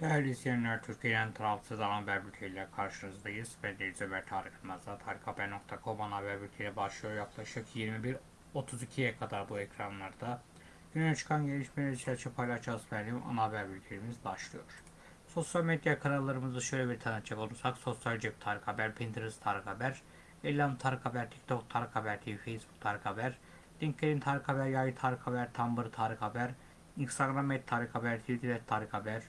Değerli izleyenler, Türkiye'nin tarafsız ana haber bülteniyle karşınızdayız. Ben Deniz Ömer Tarık Yılmaz'la tarikhaber.com ana haber bülteni başlıyor. Yaklaşık 21.32'ye kadar bu ekranlarda. Güne çıkan gelişmeleri çerçeve paylaşacağız benim ana haber bültenimiz başlıyor. Sosyal medya kanallarımızı şöyle bir tanıtacak olursak Sosyal Cep Tarık Haber, Pinterest Tarık Haber, Elan Tarık Haber, TikTok Tarık Haber TV, Facebook Tarık Haber, LinkedIn Tarık Haber, Yay Tarık Haber, Tumblr Tarık Haber, Instagram et Tarık Haber, Twitter et Tarık Haber,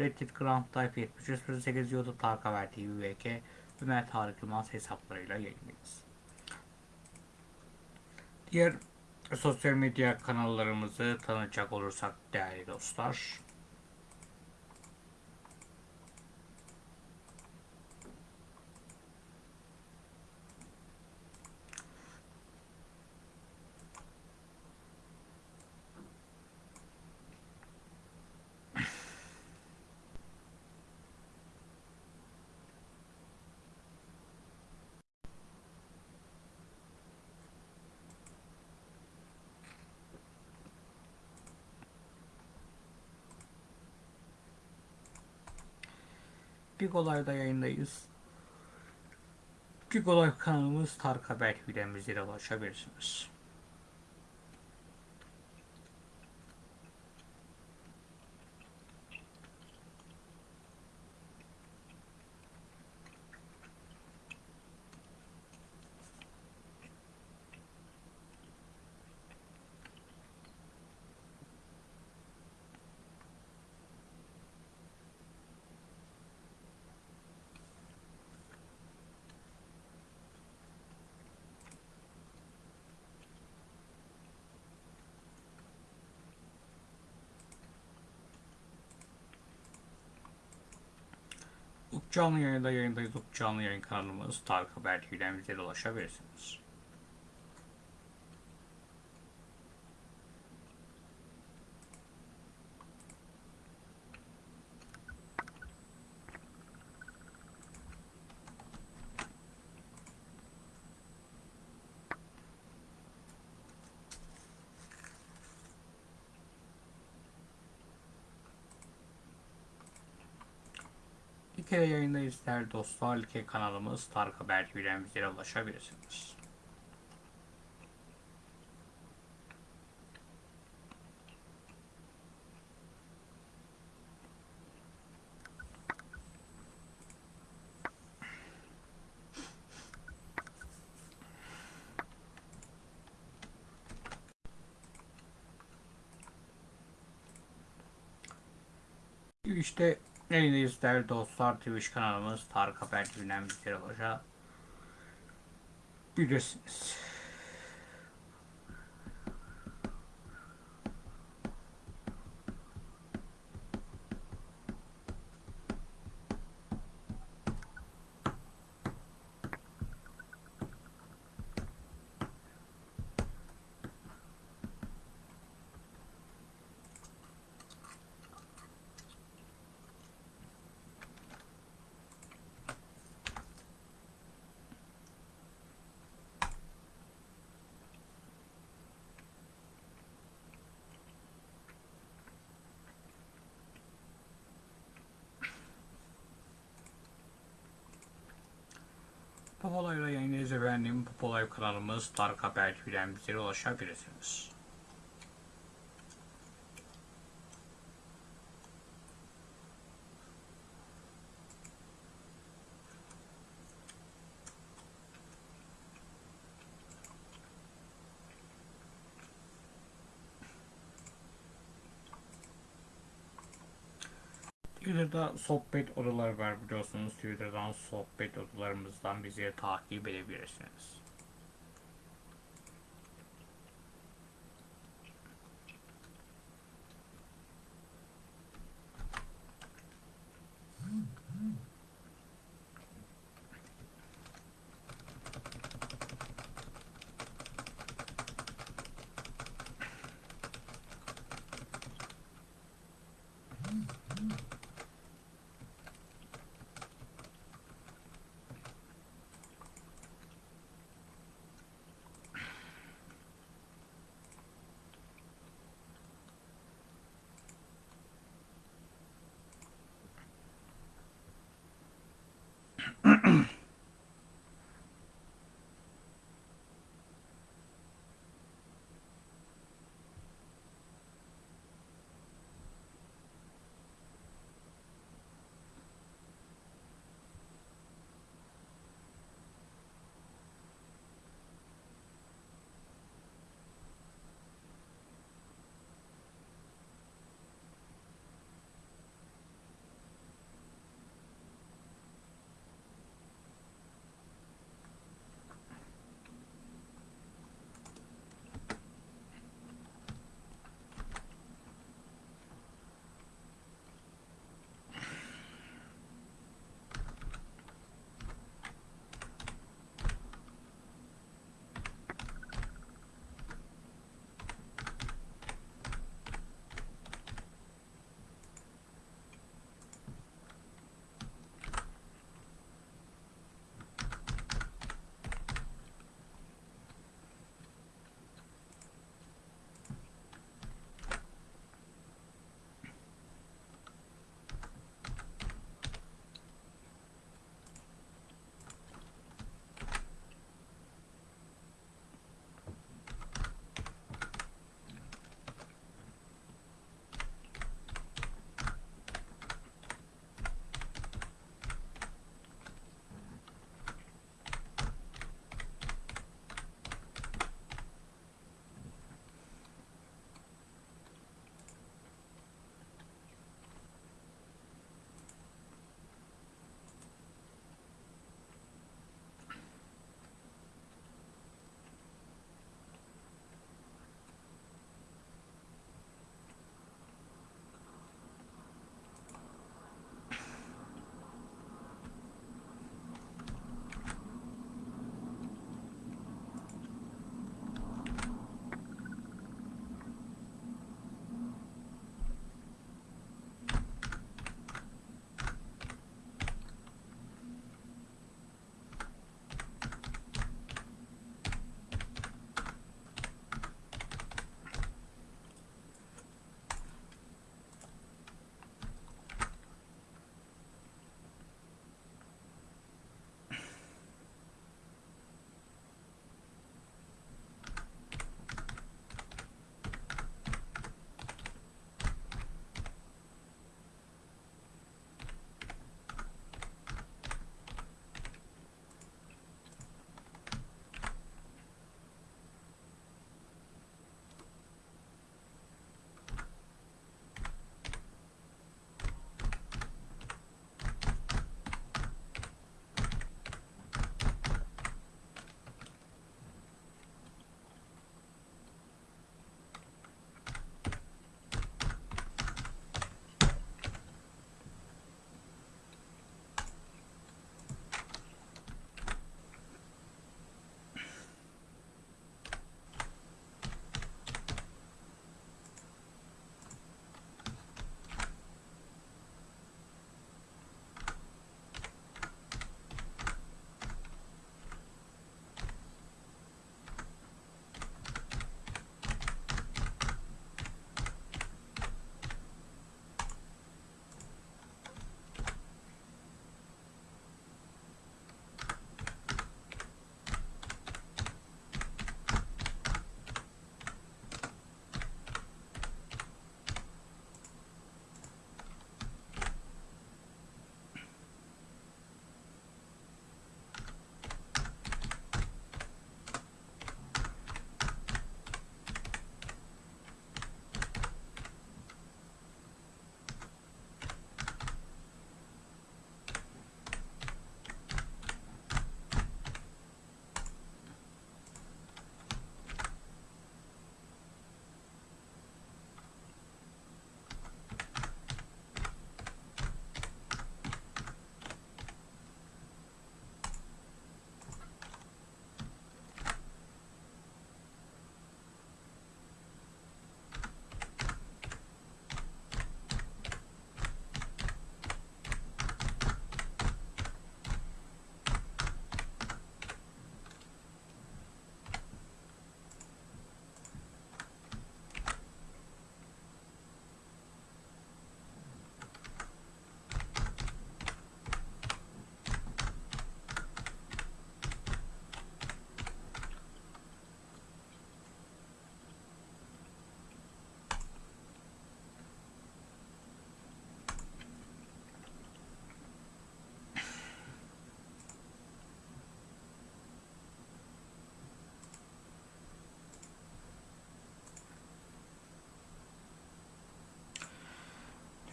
Reddit Grand Type 7308 YouTube Tarık Haber TV VK Ömer Tarık Yılmaz hesaplarıyla yayındayız. Diğer sosyal medya kanallarımızı tanıtacak olursak değerli dostlar. Big Olay'da yayındayız. Big Olay kanalımız Tarık Haber bizlere ulaşabilirsiniz. Canlı yayında yayındayız. Canlı yayın kanalımız Tarık Haber TV'den bizlere ulaşabilirsiniz. Like'de yayındayız değerli dostlar. Like kanalımız Tarık Haber TV'den ulaşabilirsiniz. İşte yayındayız değerli dostlar. Twitch kanalımız Tarık Haber TV'den bizlere ulaşabilirsiniz. Popolay'la yayındayız efendim. Popolay kanalımız Tarık Haber TV'den bizlere ulaşabilirsiniz. Twitter'da sohbet odaları var biliyorsunuz. Twitter'dan sohbet odalarımızdan bizi takip edebilirsiniz.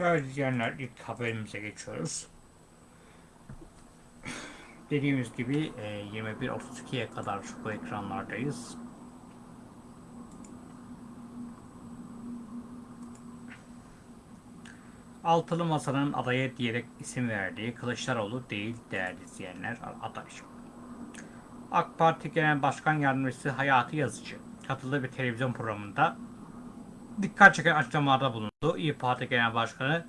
Evet izleyenler ilk haberimize geçiyoruz. Dediğimiz gibi e, 21.32'ye kadar bu ekranlardayız. Altılı Masa'nın adaya diyerek isim verdiği Kılıçdaroğlu değil değerli izleyenler aday. AK Parti Genel Başkan Yardımcısı Hayati Yazıcı katıldığı bir televizyon programında dikkat çeken açıklamalarda bulundu. İyi Parti Genel Başkanı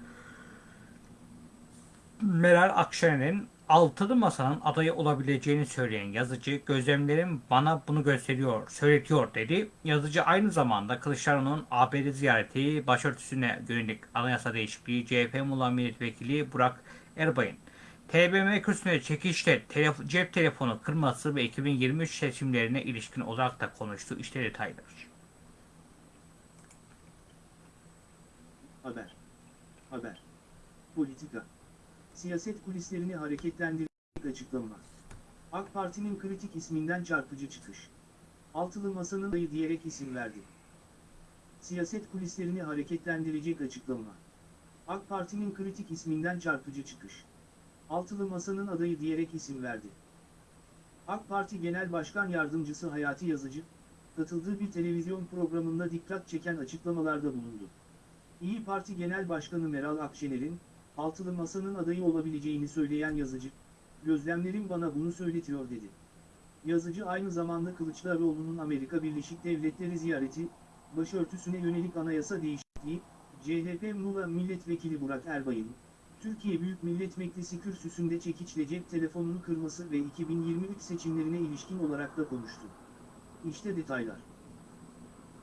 Meral Akşener'in altılı masanın adayı olabileceğini söyleyen yazıcı gözlemlerim bana bunu gösteriyor, söyletiyor dedi. Yazıcı aynı zamanda Kılıçdaroğlu'nun ABD ziyareti başörtüsüne yönelik anayasa değişikliği CHP Muğla Milletvekili Burak Erbay'ın TBMM kürsüsüne çekişte telef- cep telefonu kırması ve 2023 seçimlerine ilişkin olarak da konuştu. İşte detaylar. Haber. Haber. Politika. Siyaset kulislerini hareketlendirecek açıklama. AK Parti'nin kritik isminden çarpıcı çıkış. Altılı Masa'nın adayı diyerek isim verdi. Siyaset kulislerini hareketlendirecek açıklama. AK Parti'nin kritik isminden çarpıcı çıkış. Altılı Masa'nın adayı diyerek isim verdi. AK Parti Genel Başkan Yardımcısı Hayati Yazıcı, katıldığı bir televizyon programında dikkat çeken açıklamalarda bulundu. İyi Parti Genel Başkanı Meral Akşener'in, altılı masanın adayı olabileceğini söyleyen yazıcı, gözlemlerim bana bunu söyletiyor dedi. Yazıcı aynı zamanda Kılıçdaroğlu'nun Amerika Birleşik Devletleri ziyareti, başörtüsüne yönelik anayasa değişikliği, CHP Muğla Milletvekili Burak Erbay'ın, Türkiye Büyük Millet Meclisi kürsüsünde çekiçle cep telefonunu kırması ve 2023 seçimlerine ilişkin olarak da konuştu. İşte detaylar.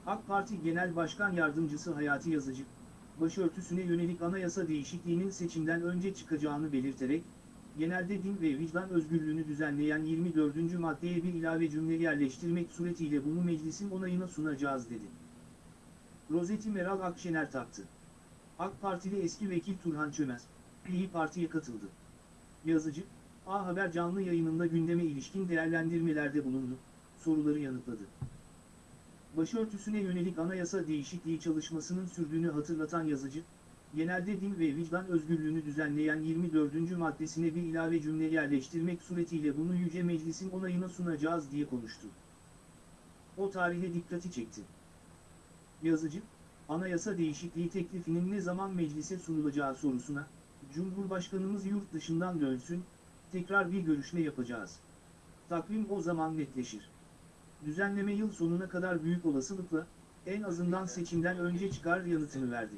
AK Parti Genel Başkan Yardımcısı Hayati Yazıcı, başörtüsüne yönelik anayasa değişikliğinin seçimden önce çıkacağını belirterek, genelde din ve vicdan özgürlüğünü düzenleyen 24. maddeye bir ilave cümle yerleştirmek suretiyle bunu meclisin onayına sunacağız dedi. Rozeti Meral Akşener taktı. AK Partili eski vekil Turhan Çömez, İyi Parti'ye katıldı. Yazıcı, A Haber canlı yayınında gündeme ilişkin değerlendirmelerde bulundu, soruları yanıtladı başörtüsüne yönelik anayasa değişikliği çalışmasının sürdüğünü hatırlatan yazıcı, genelde din ve vicdan özgürlüğünü düzenleyen 24. maddesine bir ilave cümle yerleştirmek suretiyle bunu Yüce Meclis'in onayına sunacağız diye konuştu. O tarihe dikkati çekti. Yazıcı, anayasa değişikliği teklifinin ne zaman meclise sunulacağı sorusuna, Cumhurbaşkanımız yurt dışından dönsün, tekrar bir görüşme yapacağız. Takvim o zaman netleşir. Düzenleme yıl sonuna kadar büyük olasılıkla, en azından seçimden önce çıkar yanıtını verdi.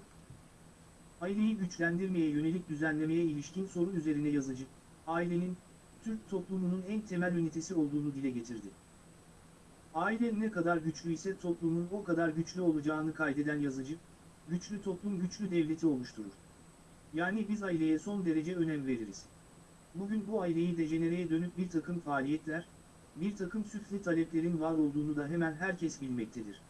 Aileyi güçlendirmeye yönelik düzenlemeye ilişkin soru üzerine yazıcı, ailenin, Türk toplumunun en temel ünitesi olduğunu dile getirdi. Aile ne kadar güçlü ise toplumun o kadar güçlü olacağını kaydeden yazıcı, güçlü toplum güçlü devleti oluşturur. Yani biz aileye son derece önem veririz. Bugün bu aileyi dejenereye dönük bir takım faaliyetler, bir takım süfli taleplerin var olduğunu da hemen herkes bilmektedir.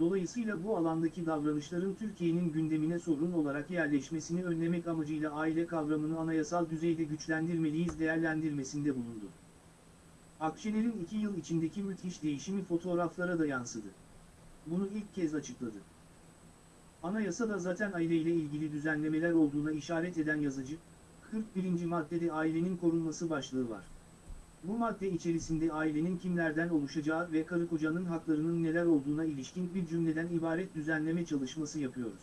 Dolayısıyla bu alandaki davranışların Türkiye'nin gündemine sorun olarak yerleşmesini önlemek amacıyla aile kavramını anayasal düzeyde güçlendirmeliyiz değerlendirmesinde bulundu. Akşener'in iki yıl içindeki müthiş değişimi fotoğraflara da yansıdı. Bunu ilk kez açıkladı. Anayasada zaten aileyle ilgili düzenlemeler olduğuna işaret eden yazıcı, 41. maddede ailenin korunması başlığı var. Bu madde içerisinde ailenin kimlerden oluşacağı ve karı kocanın haklarının neler olduğuna ilişkin bir cümleden ibaret düzenleme çalışması yapıyoruz.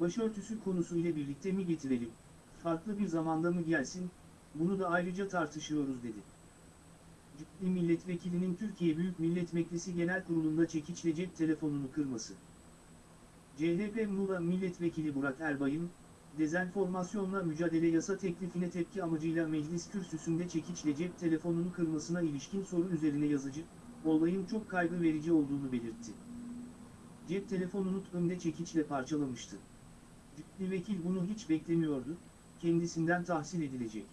Başörtüsü konusu ile birlikte mi getirelim, farklı bir zamanda mı gelsin, bunu da ayrıca tartışıyoruz dedi. Ciddi milletvekilinin Türkiye Büyük Millet Meclisi Genel Kurulu'nda çekiçle cep telefonunu kırması. CHP Muğla Milletvekili Burak Erbay'ın, dezenformasyonla mücadele yasa teklifine tepki amacıyla meclis kürsüsünde çekiçle cep telefonunu kırmasına ilişkin soru üzerine yazıcı, olayın çok kaygı verici olduğunu belirtti. Cep telefonunu önde çekiçle parçalamıştı. Ciddi vekil bunu hiç beklemiyordu, kendisinden tahsil edilecek.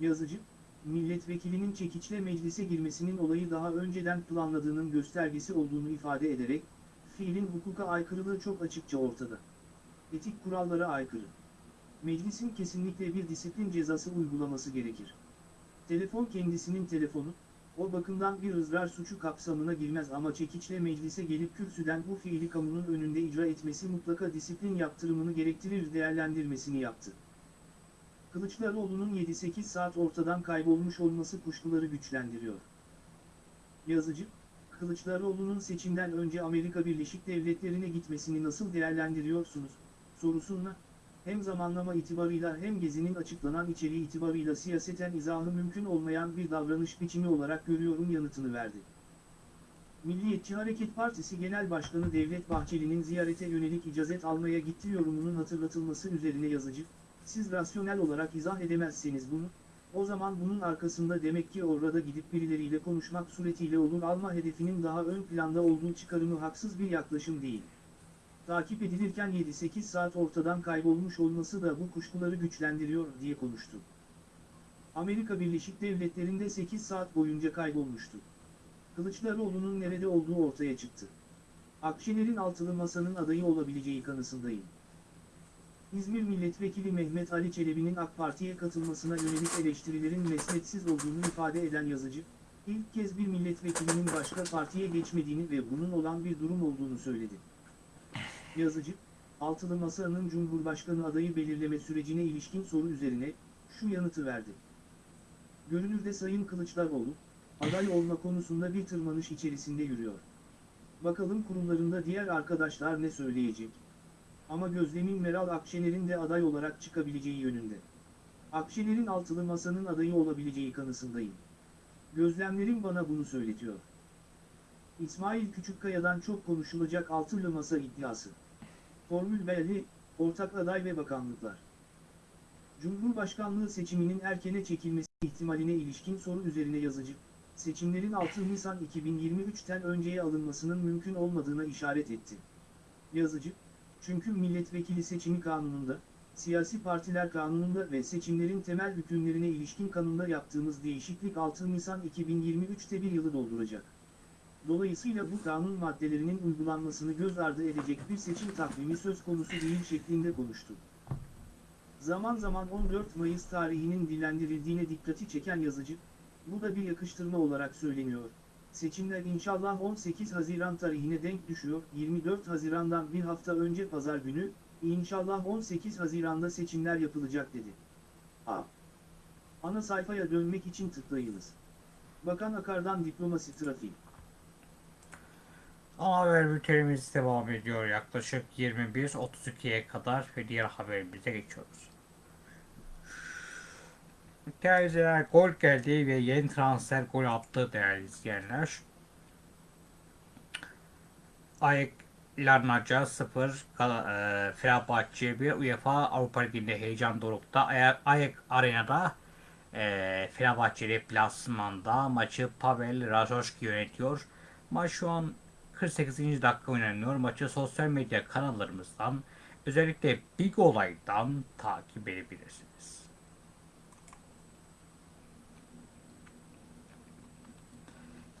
Yazıcı, milletvekilinin çekiçle meclise girmesinin olayı daha önceden planladığının göstergesi olduğunu ifade ederek, fiilin hukuka aykırılığı çok açıkça ortada etik kurallara aykırı. Meclisin kesinlikle bir disiplin cezası uygulaması gerekir. Telefon kendisinin telefonu, O bakımdan bir ızrar suçu kapsamına girmez ama çekiçle meclise gelip kürsüden bu fiili kamunun önünde icra etmesi mutlaka disiplin yaptırımını gerektirir değerlendirmesini yaptı. Kılıçdaroğlu'nun 7-8 saat ortadan kaybolmuş olması kuşkuları güçlendiriyor. Yazıcı, Kılıçdaroğlu'nun seçimden önce Amerika Birleşik Devletleri'ne gitmesini nasıl değerlendiriyorsunuz, sorusuna, hem zamanlama itibarıyla hem gezinin açıklanan içeriği itibarıyla siyaseten izahı mümkün olmayan bir davranış biçimi olarak görüyorum yanıtını verdi. Milliyetçi Hareket Partisi Genel Başkanı Devlet Bahçeli'nin ziyarete yönelik icazet almaya gittiği yorumunun hatırlatılması üzerine yazıcı, siz rasyonel olarak izah edemezseniz bunu, o zaman bunun arkasında demek ki orada gidip birileriyle konuşmak suretiyle olur alma hedefinin daha ön planda olduğu çıkarımı haksız bir yaklaşım değil. Takip edilirken 7-8 saat ortadan kaybolmuş olması da bu kuşkuları güçlendiriyor diye konuştu. Amerika Birleşik Devletleri'nde 8 saat boyunca kaybolmuştu. Kılıçdaroğlu'nun nerede olduğu ortaya çıktı. Akşener'in altılı masanın adayı olabileceği kanısındayım. İzmir Milletvekili Mehmet Ali Çelebi'nin AK Parti'ye katılmasına yönelik eleştirilerin mesnetsiz olduğunu ifade eden yazıcı, ilk kez bir milletvekilinin başka partiye geçmediğini ve bunun olan bir durum olduğunu söyledi. Yazıcı, Altılı Masa'nın Cumhurbaşkanı adayı belirleme sürecine ilişkin soru üzerine, şu yanıtı verdi. Görünürde Sayın Kılıçdaroğlu, aday olma konusunda bir tırmanış içerisinde yürüyor. Bakalım kurumlarında diğer arkadaşlar ne söyleyecek? Ama gözlemim Meral Akşener'in de aday olarak çıkabileceği yönünde. Akşener'in altılı masanın adayı olabileceği kanısındayım. Gözlemlerim bana bunu söyletiyor. İsmail Küçükkaya'dan çok konuşulacak altılı masa iddiası. Formül belli, ortak aday ve bakanlıklar. Cumhurbaşkanlığı seçiminin erkene çekilmesi ihtimaline ilişkin soru üzerine yazıcı, seçimlerin 6 Nisan 2023'ten önceye alınmasının mümkün olmadığına işaret etti. Yazıcı, çünkü milletvekili seçimi kanununda, siyasi partiler kanununda ve seçimlerin temel hükümlerine ilişkin kanunda yaptığımız değişiklik 6 Nisan 2023'te bir yılı dolduracak. Dolayısıyla bu kanun maddelerinin uygulanmasını göz ardı edecek bir seçim takvimi söz konusu değil şeklinde konuştu. Zaman zaman 14 Mayıs tarihinin dillendirildiğine dikkati çeken yazıcı, bu da bir yakıştırma olarak söyleniyor. Seçimler inşallah 18 Haziran tarihine denk düşüyor. 24 Haziran'dan bir hafta önce pazar günü, inşallah 18 Haziran'da seçimler yapılacak dedi. A. Ana sayfaya dönmek için tıklayınız. Bakan Akar'dan diplomasi trafiği. Ana haber bültenimiz devam ediyor yaklaşık 21.32'ye kadar ve diğer haberimize geçiyoruz. Terziler gol geldi ve yeni transfer gol attı değerli izleyenler. Ayak Larnaca 0 Gal- e, Fenerbahçe bir UEFA Avrupa Ligi'nde heyecan dorukta. Ayak Arena'da e, Fenerbahçe deplasmanda maçı Pavel Razoşki yönetiyor. Maç şu an 48. dakika oynanıyor. Maçı sosyal medya kanallarımızdan özellikle Big Olay'dan takip edebilirsiniz.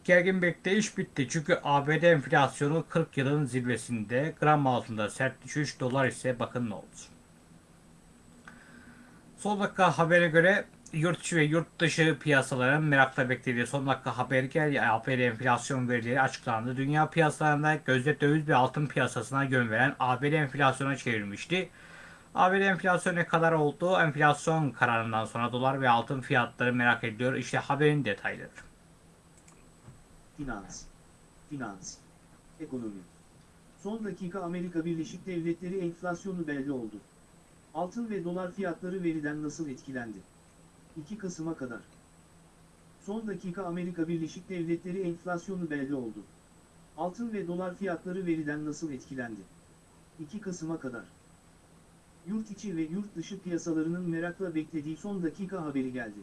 Gergin bekleyiş bitti çünkü ABD enflasyonu 40 yılın zirvesinde gram altında sert düşüş dolar ise bakın ne oldu. Son dakika habere göre yurt içi ve yurt dışı piyasaların merakla beklediği son dakika haberi geldi. ABD enflasyon verileri açıklandı. Dünya piyasalarında gözde döviz ve altın piyasasına yön veren ABD enflasyona çevrilmişti. ABD enflasyonu ne kadar oldu? Enflasyon kararından sonra dolar ve altın fiyatları merak ediliyor. İşte haberin detayları. Finans. Finans. Ekonomi. Son dakika Amerika Birleşik Devletleri enflasyonu belli oldu. Altın ve dolar fiyatları veriden nasıl etkilendi? 2 Kasım'a kadar. Son dakika Amerika Birleşik Devletleri enflasyonu belli oldu. Altın ve dolar fiyatları veriden nasıl etkilendi? 2 Kasım'a kadar. Yurt içi ve yurt dışı piyasalarının merakla beklediği son dakika haberi geldi.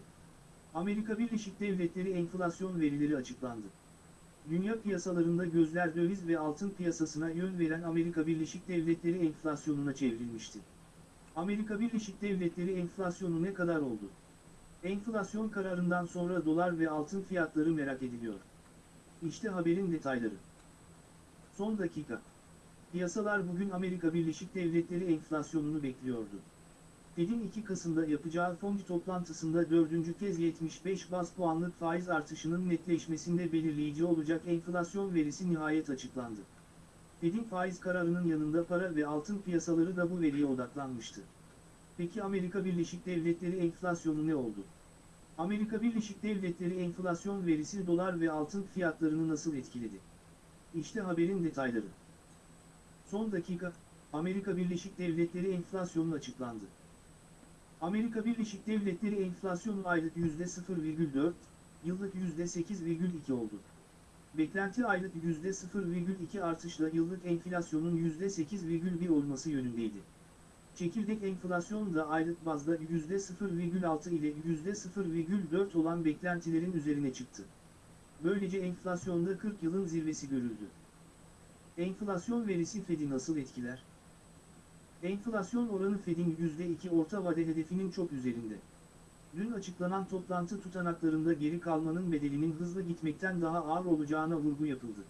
Amerika Birleşik Devletleri enflasyon verileri açıklandı. Dünya piyasalarında gözler döviz ve altın piyasasına yön veren Amerika Birleşik Devletleri enflasyonuna çevrilmişti. Amerika Birleşik Devletleri enflasyonu ne kadar oldu? Enflasyon kararından sonra dolar ve altın fiyatları merak ediliyor. İşte haberin detayları. Son dakika. Piyasalar bugün Amerika Birleşik Devletleri enflasyonunu bekliyordu. Fed'in 2 Kasım'da yapacağı fon toplantısında dördüncü kez 75 bas puanlık faiz artışının netleşmesinde belirleyici olacak enflasyon verisi nihayet açıklandı. Fed'in faiz kararının yanında para ve altın piyasaları da bu veriye odaklanmıştı. Peki Amerika Birleşik Devletleri enflasyonu ne oldu? Amerika Birleşik Devletleri enflasyon verisi dolar ve altın fiyatlarını nasıl etkiledi? İşte haberin detayları. Son dakika, Amerika Birleşik Devletleri enflasyonu açıklandı. Amerika Birleşik Devletleri enflasyonu aylık %0,4, yıllık %8,2 oldu. Beklenti aylık %0,2 artışla yıllık enflasyonun %8,1 olması yönündeydi. Çekirdek enflasyon da aylık bazda %0,6 ile %0,4 olan beklentilerin üzerine çıktı. Böylece enflasyonda 40 yılın zirvesi görüldü. Enflasyon verisi Fed'i nasıl etkiler? Enflasyon oranı Fed'in %2 orta vade hedefinin çok üzerinde. Dün açıklanan toplantı tutanaklarında geri kalmanın bedelinin hızlı gitmekten daha ağır olacağına vurgu yapıldı.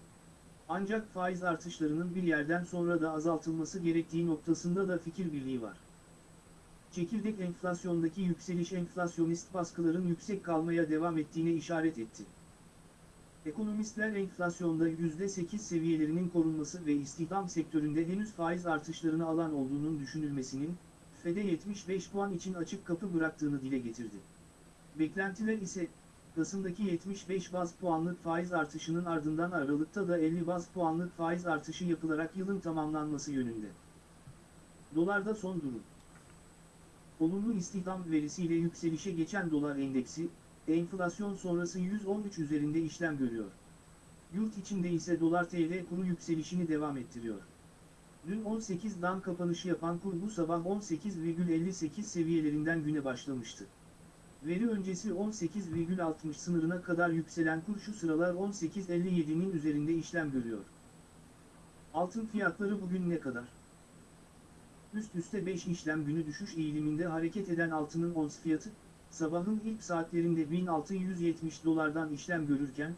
Ancak faiz artışlarının bir yerden sonra da azaltılması gerektiği noktasında da fikir birliği var. Çekirdek enflasyondaki yükseliş enflasyonist baskıların yüksek kalmaya devam ettiğine işaret etti. Ekonomistler enflasyonda %8 seviyelerinin korunması ve istihdam sektöründe henüz faiz artışlarını alan olduğunun düşünülmesinin, FED'e 75 puan için açık kapı bıraktığını dile getirdi. Beklentiler ise, Kasım'daki 75 baz puanlık faiz artışının ardından Aralık'ta da 50 baz puanlık faiz artışı yapılarak yılın tamamlanması yönünde. Dolarda son durum. Olumlu istihdam verisiyle yükselişe geçen dolar endeksi, enflasyon sonrası 113 üzerinde işlem görüyor. Yurt içinde ise dolar TL kuru yükselişini devam ettiriyor. Dün 18'dan kapanışı yapan kur bu sabah 18,58 seviyelerinden güne başlamıştı. Veri öncesi 18,60 sınırına kadar yükselen kur şu sıralar 18,57'nin üzerinde işlem görüyor. Altın fiyatları bugün ne kadar? Üst üste 5 işlem günü düşüş eğiliminde hareket eden altının ons fiyatı, sabahın ilk saatlerinde 1670 dolardan işlem görürken,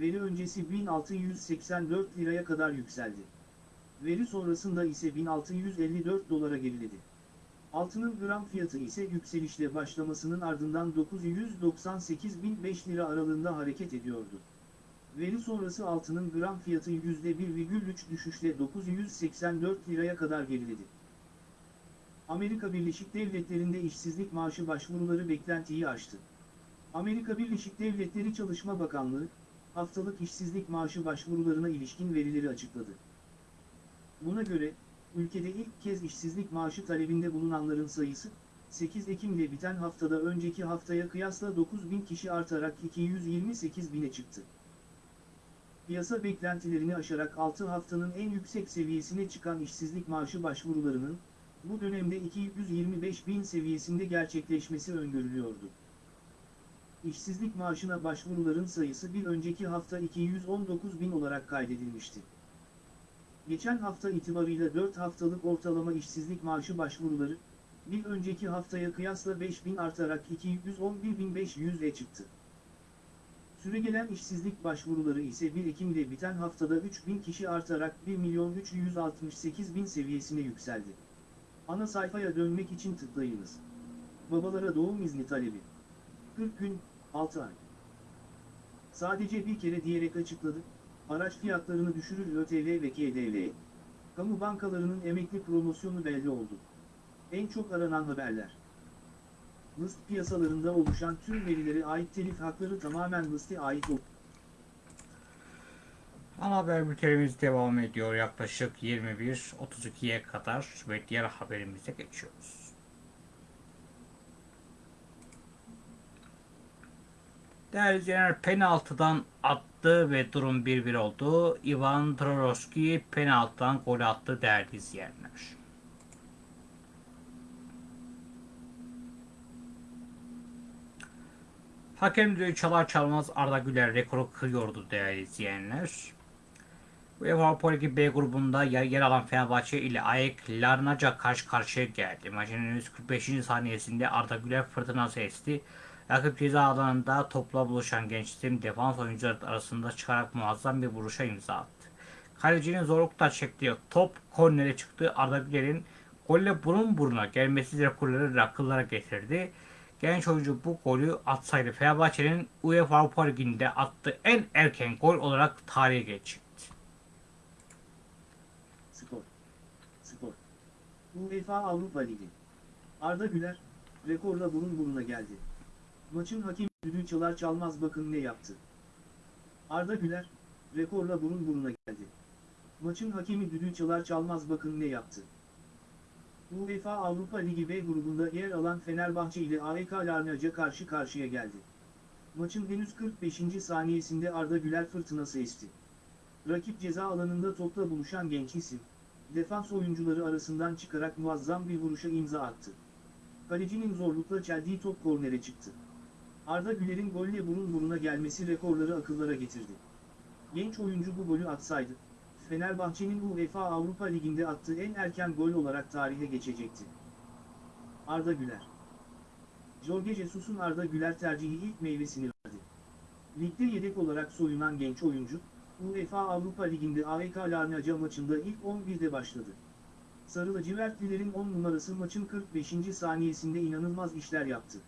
veri öncesi 1684 liraya kadar yükseldi. Veri sonrasında ise 1654 dolara geriledi. Altının gram fiyatı ise yükselişle başlamasının ardından 998.005 lira aralığında hareket ediyordu. Veri sonrası altının gram fiyatı %1,3 düşüşle 984 liraya kadar geriledi. Amerika Birleşik Devletleri'nde işsizlik maaşı başvuruları beklentiyi aştı. Amerika Birleşik Devletleri Çalışma Bakanlığı, haftalık işsizlik maaşı başvurularına ilişkin verileri açıkladı. Buna göre, ülkede ilk kez işsizlik maaşı talebinde bulunanların sayısı, 8 Ekim ile biten haftada önceki haftaya kıyasla 9 bin kişi artarak 228 bine çıktı. Piyasa beklentilerini aşarak 6 haftanın en yüksek seviyesine çıkan işsizlik maaşı başvurularının, bu dönemde 225 bin seviyesinde gerçekleşmesi öngörülüyordu. İşsizlik maaşına başvuruların sayısı bir önceki hafta 219 bin olarak kaydedilmişti. Geçen hafta itibarıyla 4 haftalık ortalama işsizlik maaşı başvuruları, bir önceki haftaya kıyasla 5 bin artarak 211.500'e çıktı. Süregelen işsizlik başvuruları ise 1 Ekim'de biten haftada 3 bin kişi artarak 1.368.000 seviyesine yükseldi. Ana sayfaya dönmek için tıklayınız. Babalara doğum izni talebi. 40 gün, 6 ay. Sadece bir kere diyerek açıkladı, araç fiyatlarını düşürür ÖTV ve KDV. Kamu bankalarının emekli promosyonu belli oldu. En çok aranan haberler. List piyasalarında oluşan tüm verilere ait telif hakları tamamen liste ait oldu. Ana haber bültenimiz devam ediyor yaklaşık 21.32'ye kadar ve diğer haberimize geçiyoruz. Değerli izleyenler penaltıdan attı ve durum 1-1 oldu. Ivan Trorovski penaltıdan gol attı değerli izleyenler. Hakem düdüğü çalar çalmaz Arda Güler rekoru kırıyordu değerli izleyenler. UEFA Avrupa B grubunda yer, alan Fenerbahçe ile AEK Larnaca karşı karşıya geldi. Maçın henüz 45. saniyesinde Arda Güler fırtınası esti. Rakip ceza alanında topla buluşan genç defans oyuncuları arasında çıkarak muazzam bir vuruşa imza attı. Kalecinin zorlukla çektiği top kornere çıktı. Arda Güler'in golle burun buruna gelmesi rekorları akıllara getirdi. Genç oyuncu bu golü atsaydı Fenerbahçe'nin UEFA Avrupa Ligi'nde attığı en erken gol olarak tarihe geçecekti. Spor. Spor. UEFA Avrupa Ligi. Arda Güler, rekorla burun buruna geldi. Maçın hakemi düdüğü çalar çalmaz bakın ne yaptı. Arda Güler, rekorla burun buruna geldi. Maçın hakemi düdüğü çalar çalmaz bakın ne yaptı. UEFA Avrupa Ligi B grubunda yer alan Fenerbahçe ile AEK Larnaca karşı karşıya geldi. Maçın henüz 45. saniyesinde Arda Güler fırtınası esti. Rakip ceza alanında topla buluşan genç isim, defans oyuncuları arasından çıkarak muazzam bir vuruşa imza attı. Kalecinin zorlukla çeldiği top kornere çıktı. Arda Güler'in golle burun buruna gelmesi rekorları akıllara getirdi. Genç oyuncu bu golü atsaydı, Fenerbahçe'nin UEFA Avrupa Ligi'nde attığı en erken gol olarak tarihe geçecekti. Arda Güler Jorge Jesus'un Arda Güler tercihi ilk meyvesini verdi. Ligde yedek olarak soyunan genç oyuncu, UEFA Avrupa Ligi'nde AEK Larnaca maçında ilk 11'de başladı. Sarı lacivertlilerin 10 numarası maçın 45. saniyesinde inanılmaz işler yaptı.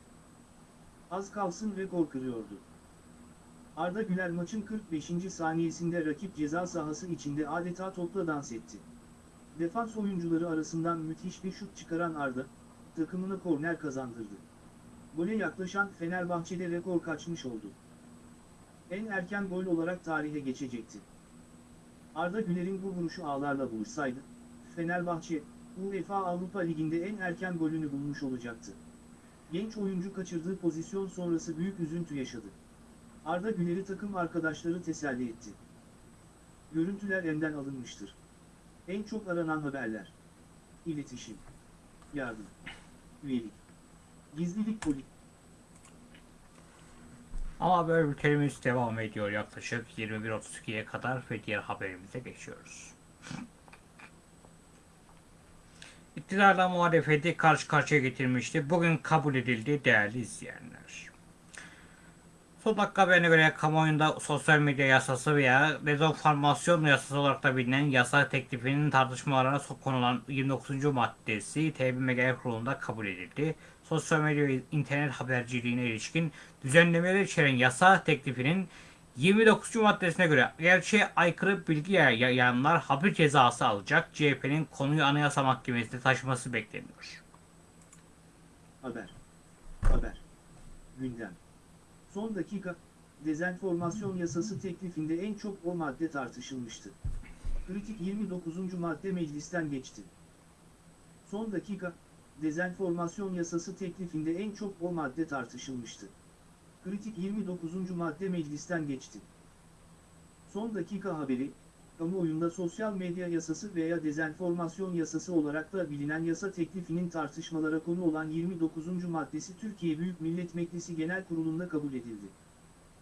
Az kalsın rekor kırıyordu. Arda Güler maçın 45. saniyesinde rakip ceza sahası içinde adeta topla dans etti. Defans oyuncuları arasından müthiş bir şut çıkaran Arda, takımına korner kazandırdı. Gole yaklaşan Fenerbahçe'de rekor kaçmış oldu. En erken gol olarak tarihe geçecekti. Arda Güler'in bu vuruşu ağlarla buluşsaydı, Fenerbahçe, UEFA Avrupa Ligi'nde en erken golünü bulmuş olacaktı. Genç oyuncu kaçırdığı pozisyon sonrası büyük üzüntü yaşadı. Arda Güler'i takım arkadaşları teselli etti. Görüntüler elden alınmıştır. En çok aranan haberler. İletişim. Yardım. Üyelik. Gizlilik politik. Ama böyle ülkelerimiz devam ediyor yaklaşık 21.32'ye kadar ve diğer haberimize geçiyoruz. İktidarla muhalefeti karşı karşıya getirmişti. Bugün kabul edildi değerli izleyenler. Son dakika haberine göre kamuoyunda sosyal medya yasası veya dezenformasyon yasası olarak da bilinen yasa teklifinin tartışmalarına konulan 29. maddesi TBMM Genel Kurulu'nda kabul edildi. Sosyal medya ve internet haberciliğine ilişkin düzenlemeleri içeren yasa teklifinin 29. maddesine göre gerçeğe aykırı bilgi yayanlar hapis cezası alacak. CHP'nin konuyu Anayasa Mahkemesi'ne taşıması bekleniyor. Haber. Haber. Gündem. Son dakika, dezenformasyon yasası teklifinde en çok o madde tartışılmıştı. Kritik 29. madde meclisten geçti. Son dakika, dezenformasyon yasası teklifinde en çok o madde tartışılmıştı. Kritik 29. madde meclisten geçti. Son dakika haberi, kamuoyunda sosyal medya yasası veya dezenformasyon yasası olarak da bilinen yasa teklifinin tartışmalara konu olan 29. maddesi Türkiye Büyük Millet Meclisi Genel Kurulu'nda kabul edildi.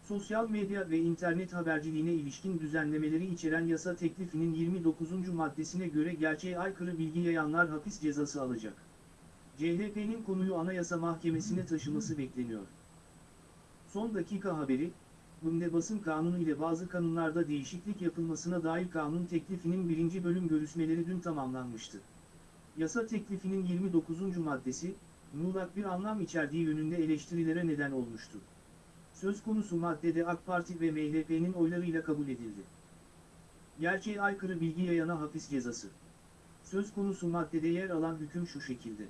Sosyal medya ve internet haberciliğine ilişkin düzenlemeleri içeren yasa teklifinin 29. maddesine göre gerçeğe aykırı bilgi yayanlar hapis cezası alacak. CHP'nin konuyu Anayasa Mahkemesi'ne taşıması bekleniyor. Son dakika haberi, Bunda basın kanunu ile bazı kanunlarda değişiklik yapılmasına dair kanun teklifinin birinci bölüm görüşmeleri dün tamamlanmıştı. Yasa teklifinin 29. maddesi, muğlak bir anlam içerdiği yönünde eleştirilere neden olmuştu. Söz konusu maddede AK Parti ve MHP'nin oylarıyla kabul edildi. Gerçeğe aykırı bilgi yayana hapis cezası. Söz konusu maddede yer alan hüküm şu şekilde.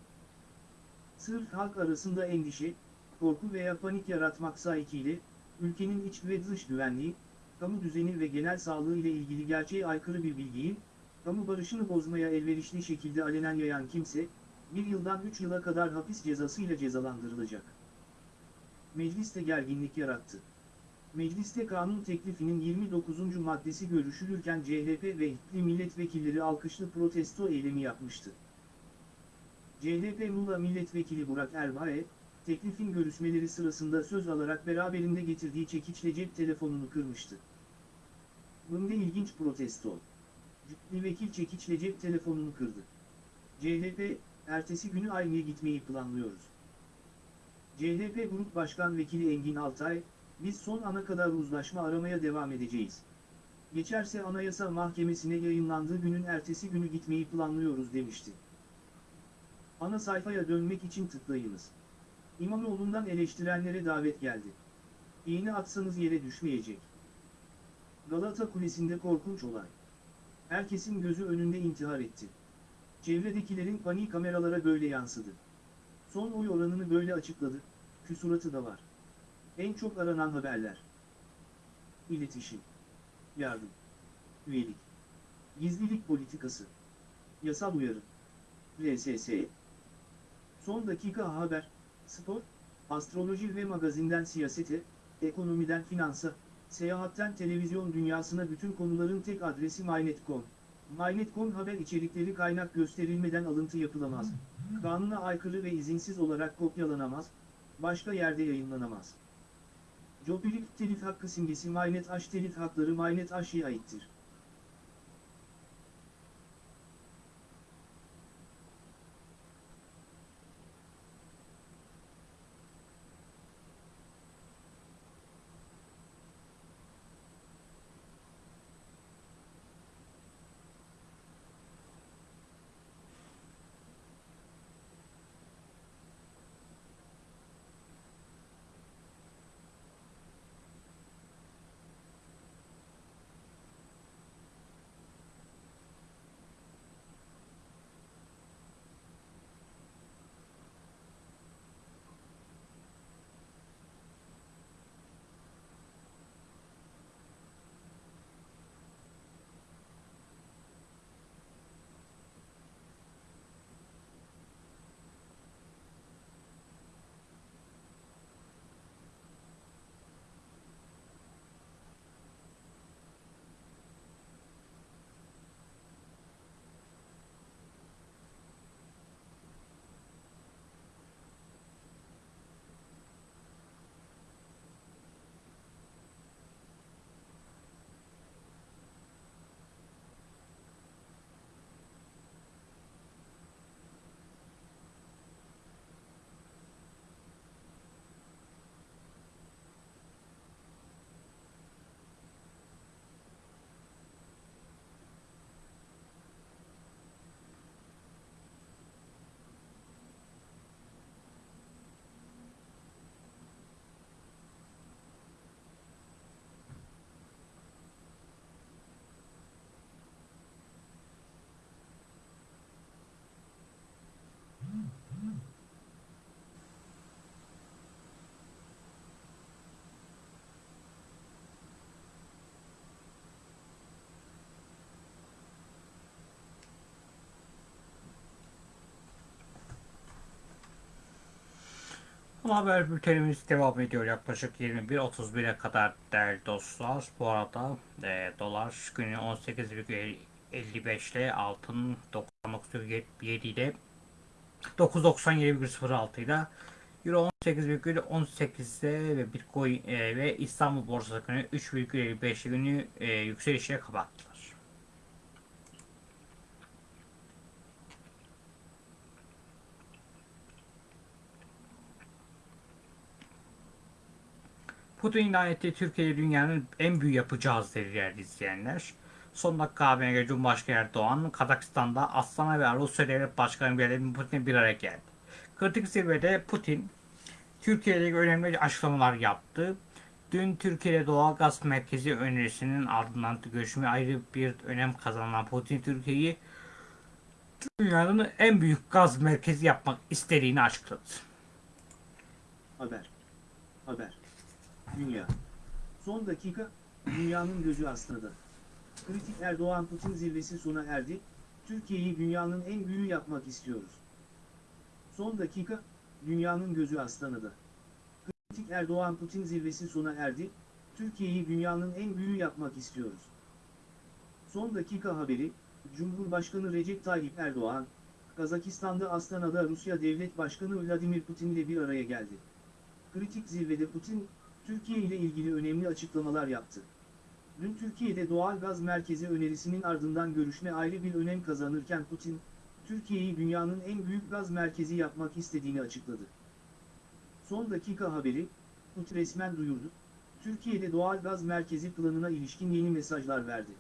Sırf halk arasında endişe, korku veya panik yaratmaksa ikiyle, ülkenin iç ve dış güvenliği, kamu düzeni ve genel sağlığı ile ilgili gerçeğe aykırı bir bilgiyi, kamu barışını bozmaya elverişli şekilde alenen yayan kimse, bir yıldan 3 yıla kadar hapis cezası ile cezalandırılacak. Mecliste gerginlik yarattı. Mecliste kanun teklifinin 29. maddesi görüşülürken CHP ve İTLİ milletvekilleri alkışlı protesto eylemi yapmıştı. CHP Muğla Milletvekili Burak Erbağ'e, teklifin görüşmeleri sırasında söz alarak beraberinde getirdiği çekiçle cep telefonunu kırmıştı. Bunda ilginç protesto. Cüklü vekil çekiçle cep telefonunu kırdı. CHP, ertesi günü aynıya gitmeyi planlıyoruz. CHP Grup Başkan Vekili Engin Altay, biz son ana kadar uzlaşma aramaya devam edeceğiz. Geçerse Anayasa Mahkemesi'ne yayınlandığı günün ertesi günü gitmeyi planlıyoruz demişti. Ana sayfaya dönmek için tıklayınız. İmamoğlu'ndan eleştirenlere davet geldi. İğne atsanız yere düşmeyecek. Galata Kulesi'nde korkunç olay. Herkesin gözü önünde intihar etti. Çevredekilerin panik kameralara böyle yansıdı. Son oy oranını böyle açıkladı, küsuratı da var. En çok aranan haberler. İletişim. Yardım. Üyelik. Gizlilik politikası. Yasal uyarı. RSS. Son dakika haber, spor, astroloji ve magazinden siyasete, ekonomiden finansa, seyahatten televizyon dünyasına bütün konuların tek adresi MyNet.com. MyNet.com haber içerikleri kaynak gösterilmeden alıntı yapılamaz. Kanuna aykırı ve izinsiz olarak kopyalanamaz, başka yerde yayınlanamaz. Jopilik telif hakkı simgesi MyNet H telif hakları MyNet H'ye aittir. Haber bültenimiz devam ediyor yaklaşık 21.31'e kadar değerli dostlar. Bu arada e, dolar günü 18,55 ile altın 99,7 ile 997,06 ile Euro 18,18'de ve Bitcoin e, ve İstanbul borsası günü 3,55 günü e, yükselişle kapattılar. Putin ilan ettiği Türkiye'yi dünyanın en büyük yapacağız dedi değerli izleyenler. Son dakika haberine göre Cumhurbaşkanı Erdoğan, Kazakistan'da Astana ve Rusya Devlet Başkanı Vladimir Putin'le bir araya geldi. Kritik zirvede Putin, Türkiye ile ilgili önemli açıklamalar yaptı. Dün Türkiye'de doğal gaz merkezi önerisinin ardından görüşme ayrı bir önem kazanan Putin, Türkiye'yi dünyanın en büyük gaz merkezi yapmak istediğini açıkladı. Haber. Haber. Dünya. Son dakika, dünyanın gözü Astana'da. Kritik Erdoğan-Putin zirvesi sona erdi, Türkiye'yi dünyanın en büyüğü yapmak istiyoruz. Son dakika, dünyanın gözü Astana'da. Kritik Erdoğan-Putin zirvesi sona erdi, Türkiye'yi dünyanın en büyüğü yapmak istiyoruz. Son dakika haberi, Cumhurbaşkanı Recep Tayyip Erdoğan, Kazakistan'da Astana'da Rusya Devlet Başkanı Vladimir Putin ile bir araya geldi. Kritik zirvede Putin, Türkiye ile ilgili önemli açıklamalar yaptı. Dün Türkiye'de doğal gaz merkezi önerisinin ardından görüşme ayrı bir önem kazanırken Putin, Türkiye'yi dünyanın en büyük gaz merkezi yapmak istediğini açıkladı. Son dakika haberi, Putin resmen duyurdu, Türkiye'de doğal gaz merkezi planına ilişkin yeni mesajlar verdi.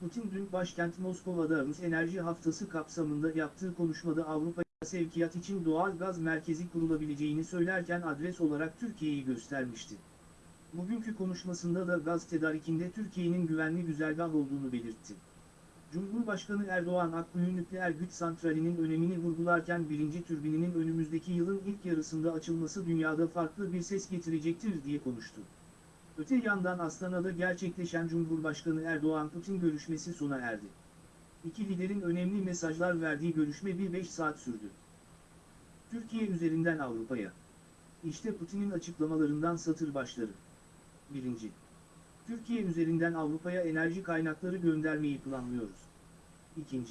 Putin dün başkent Moskova'da Rus Enerji Haftası kapsamında yaptığı konuşmada Avrupa sevkiyat için doğal gaz merkezi kurulabileceğini söylerken adres olarak Türkiye'yi göstermişti. Bugünkü konuşmasında da gaz tedarikinde Türkiye'nin güvenli güzergah olduğunu belirtti. Cumhurbaşkanı Erdoğan Akkuyu Nükleer Güç Santrali'nin önemini vurgularken birinci türbininin önümüzdeki yılın ilk yarısında açılması dünyada farklı bir ses getirecektir diye konuştu. Öte yandan Astana'da gerçekleşen Cumhurbaşkanı Erdoğan-Putin görüşmesi sona erdi. İki liderin önemli mesajlar verdiği görüşme bir 5 saat sürdü. Türkiye üzerinden Avrupa'ya. İşte Putin'in açıklamalarından satır başları. 1. Türkiye üzerinden Avrupa'ya enerji kaynakları göndermeyi planlıyoruz. 2.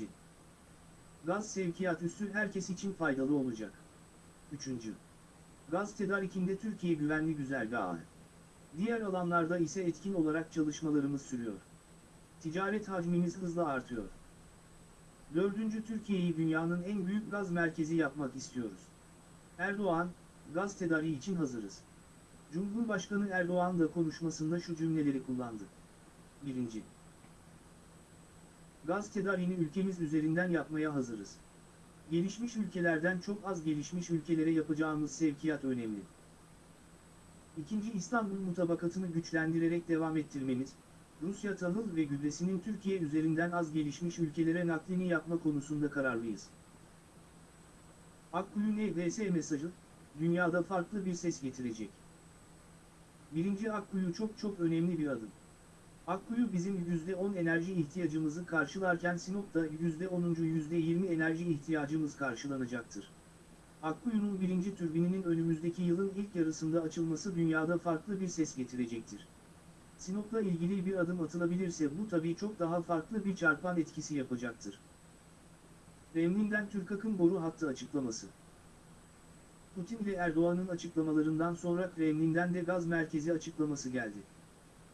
Gaz sevkiyat üssü herkes için faydalı olacak. 3. Gaz tedarikinde Türkiye güvenli güzergahı. Diğer alanlarda ise etkin olarak çalışmalarımız sürüyor. Ticaret hacmimiz hızla artıyor. Dördüncü Türkiye'yi dünyanın en büyük gaz merkezi yapmak istiyoruz. Erdoğan, gaz tedariği için hazırız. Cumhurbaşkanı Erdoğan da konuşmasında şu cümleleri kullandı. 1. Gaz tedariğini ülkemiz üzerinden yapmaya hazırız. Gelişmiş ülkelerden çok az gelişmiş ülkelere yapacağımız sevkiyat önemli. İkinci İstanbul mutabakatını güçlendirerek devam ettirmemiz, Rusya tahıl ve gübresinin Türkiye üzerinden az gelişmiş ülkelere naklini yapma konusunda kararlıyız. Akkuyu NVS mesajı, dünyada farklı bir ses getirecek. Birinci Akkuyu çok çok önemli bir adım. Akkuyu bizim %10 enerji ihtiyacımızı karşılarken Sinop'ta %10'uncu %20 enerji ihtiyacımız karşılanacaktır. Akkuyu'nun birinci türbininin önümüzdeki yılın ilk yarısında açılması dünyada farklı bir ses getirecektir. Sinop'la ilgili bir adım atılabilirse bu tabii çok daha farklı bir çarpan etkisi yapacaktır. Kremlin'den Türkak'ın boru hattı açıklaması. Putin ve Erdoğan'ın açıklamalarından sonra Kremlin'den de gaz merkezi açıklaması geldi.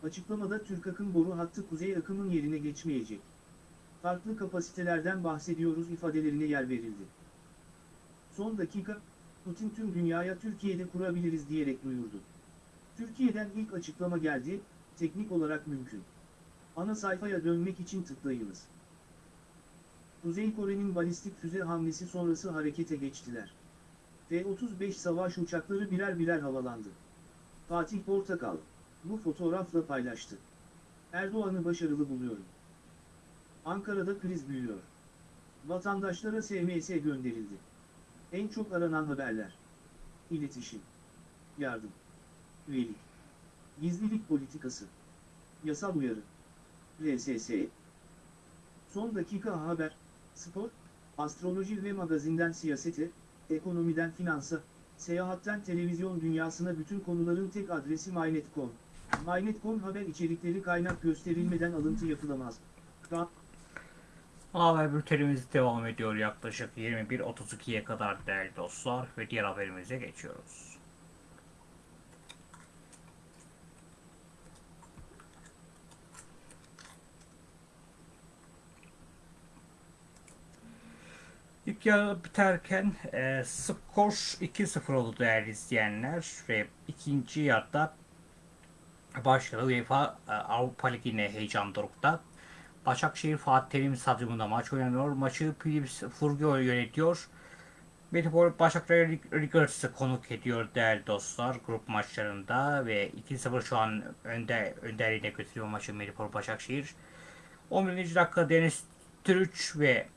Açıklamada Türkak'ın boru hattı kuzey akımın yerine geçmeyecek. Farklı kapasitelerden bahsediyoruz ifadelerine yer verildi. Son dakika, Putin tüm dünyaya Türkiye'de kurabiliriz diyerek duyurdu. Türkiye'den ilk açıklama geldi, teknik olarak mümkün. Ana sayfaya dönmek için tıklayınız. Kuzey Kore'nin balistik füze hamlesi sonrası harekete geçtiler. F-35 savaş uçakları birer birer havalandı. Fatih Portakal, bu fotoğrafla paylaştı. Erdoğan'ı başarılı buluyorum. Ankara'da kriz büyüyor. Vatandaşlara SMS gönderildi. En çok aranan haberler. İletişim. Yardım. Üyelik. Gizlilik politikası. Yasal uyarı. RSS. Son dakika haber, spor, astroloji ve magazinden siyasete, ekonomiden finansa, seyahatten televizyon dünyasına bütün konuların tek adresi MyNet.com. MyNet.com haber içerikleri kaynak gösterilmeden alıntı yapılamaz. Ka Haber bültenimiz devam ediyor yaklaşık 21.32'ye kadar değerli dostlar ve diğer haberimize geçiyoruz. İlk biterken e, skor 2-0 oldu değerli izleyenler ve ikinci yarıda başladı UEFA e, Avrupa Ligi'ne heyecan dorukta. Başakşehir Fatih Terim Stadyumunda maç oynanıyor. Maçı Philips Furgio yönetiyor. Metropol Başakşehir Rigers'ı konuk ediyor değerli dostlar grup maçlarında ve 2-0 şu an önde önderliğine götürüyor maçı Metropol Başakşehir. 11. dakika Deniz Türüç ve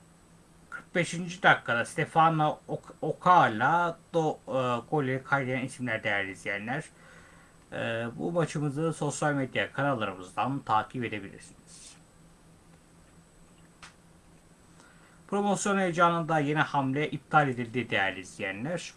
45. dakikada Stefano Ok- Okala do e, golleri kaydeden isimler değerli izleyenler. E, bu maçımızı sosyal medya kanallarımızdan takip edebilirsiniz. Promosyon heyecanında yeni hamle iptal edildi değerli izleyenler.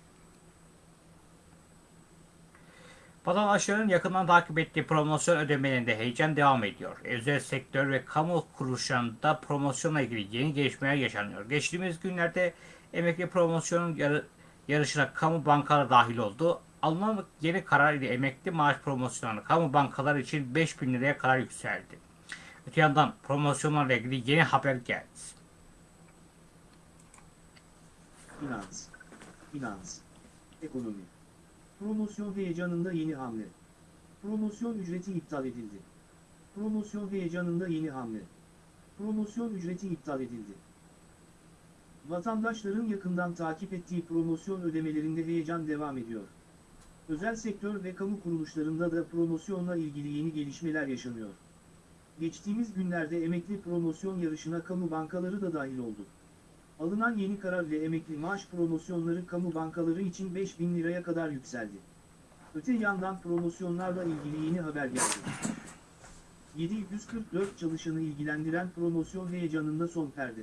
Vatandaşların yakından takip ettiği promosyon ödemelerinde heyecan devam ediyor. Özel sektör ve kamu kuruluşlarında promosyonla ilgili yeni gelişmeler yaşanıyor. Geçtiğimiz günlerde emekli promosyonun yarı, yarışına kamu bankaları dahil oldu. Alınan yeni karar ile emekli maaş promosyonları kamu bankaları için 5000 liraya kadar yükseldi. Öte yandan promosyonlarla ilgili yeni haber geldi. Finans. Finans. Ekonomi. Promosyon heyecanında yeni hamle. Promosyon ücreti iptal edildi. Promosyon heyecanında yeni hamle. Promosyon ücreti iptal edildi. Vatandaşların yakından takip ettiği promosyon ödemelerinde heyecan devam ediyor. Özel sektör ve kamu kuruluşlarında da promosyonla ilgili yeni gelişmeler yaşanıyor. Geçtiğimiz günlerde emekli promosyon yarışına kamu bankaları da dahil oldu. Alınan yeni karar ile emekli maaş promosyonları kamu bankaları için 5000 liraya kadar yükseldi. Öte yandan promosyonlarla ilgili yeni haber geldi. 744 çalışanı ilgilendiren promosyon heyecanında son perde.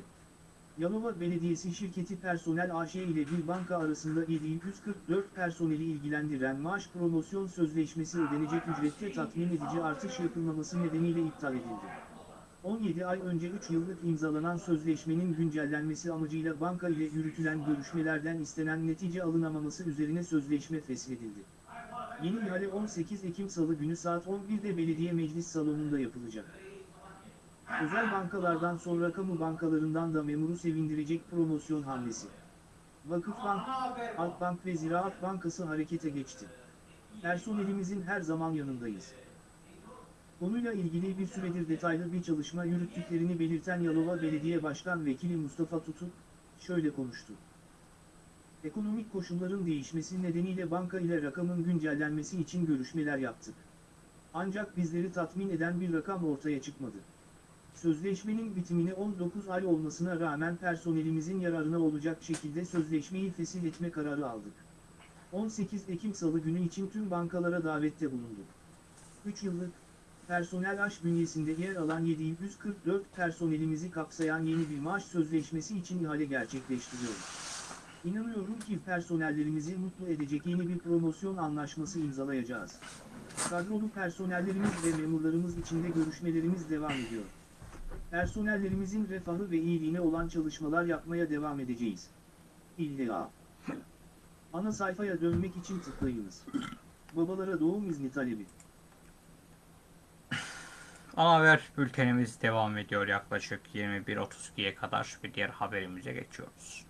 Yalova Belediyesi şirketi personel AŞ ile bir banka arasında 744 personeli ilgilendiren maaş promosyon sözleşmesi ödenecek ücrette tatmin edici artış yapılmaması nedeniyle iptal edildi. 17 ay önce 3 yıllık imzalanan sözleşmenin güncellenmesi amacıyla banka ile yürütülen görüşmelerden istenen netice alınamaması üzerine sözleşme feshedildi. Yeni ihale 18 Ekim Salı günü saat 11'de belediye meclis salonunda yapılacak. Özel bankalardan sonra kamu bankalarından da memuru sevindirecek promosyon hamlesi. Vakıfbank, Halkbank ve Ziraat Bankası harekete geçti. Personelimizin her zaman yanındayız. Konuyla ilgili bir süredir detaylı bir çalışma yürüttüklerini belirten Yalova Belediye Başkan Vekili Mustafa Tutuk, şöyle konuştu. Ekonomik koşulların değişmesi nedeniyle banka ile rakamın güncellenmesi için görüşmeler yaptık. Ancak bizleri tatmin eden bir rakam ortaya çıkmadı. Sözleşmenin bitimine 19 ay olmasına rağmen personelimizin yararına olacak şekilde sözleşmeyi fesih etme kararı aldık. 18 Ekim Salı günü için tüm bankalara davette bulunduk. 3 yıllık, personel aş bünyesinde yer alan 744 personelimizi kapsayan yeni bir maaş sözleşmesi için ihale gerçekleştiriyoruz. İnanıyorum ki personellerimizi mutlu edecek yeni bir promosyon anlaşması imzalayacağız. Kadrolu personellerimiz ve memurlarımız içinde görüşmelerimiz devam ediyor. Personellerimizin refahı ve iyiliğine olan çalışmalar yapmaya devam edeceğiz. İlla. Ana sayfaya dönmek için tıklayınız. Babalara doğum izni talebi. Ana haber bültenimiz devam ediyor yaklaşık 21.32'ye kadar bir diğer haberimize geçiyoruz.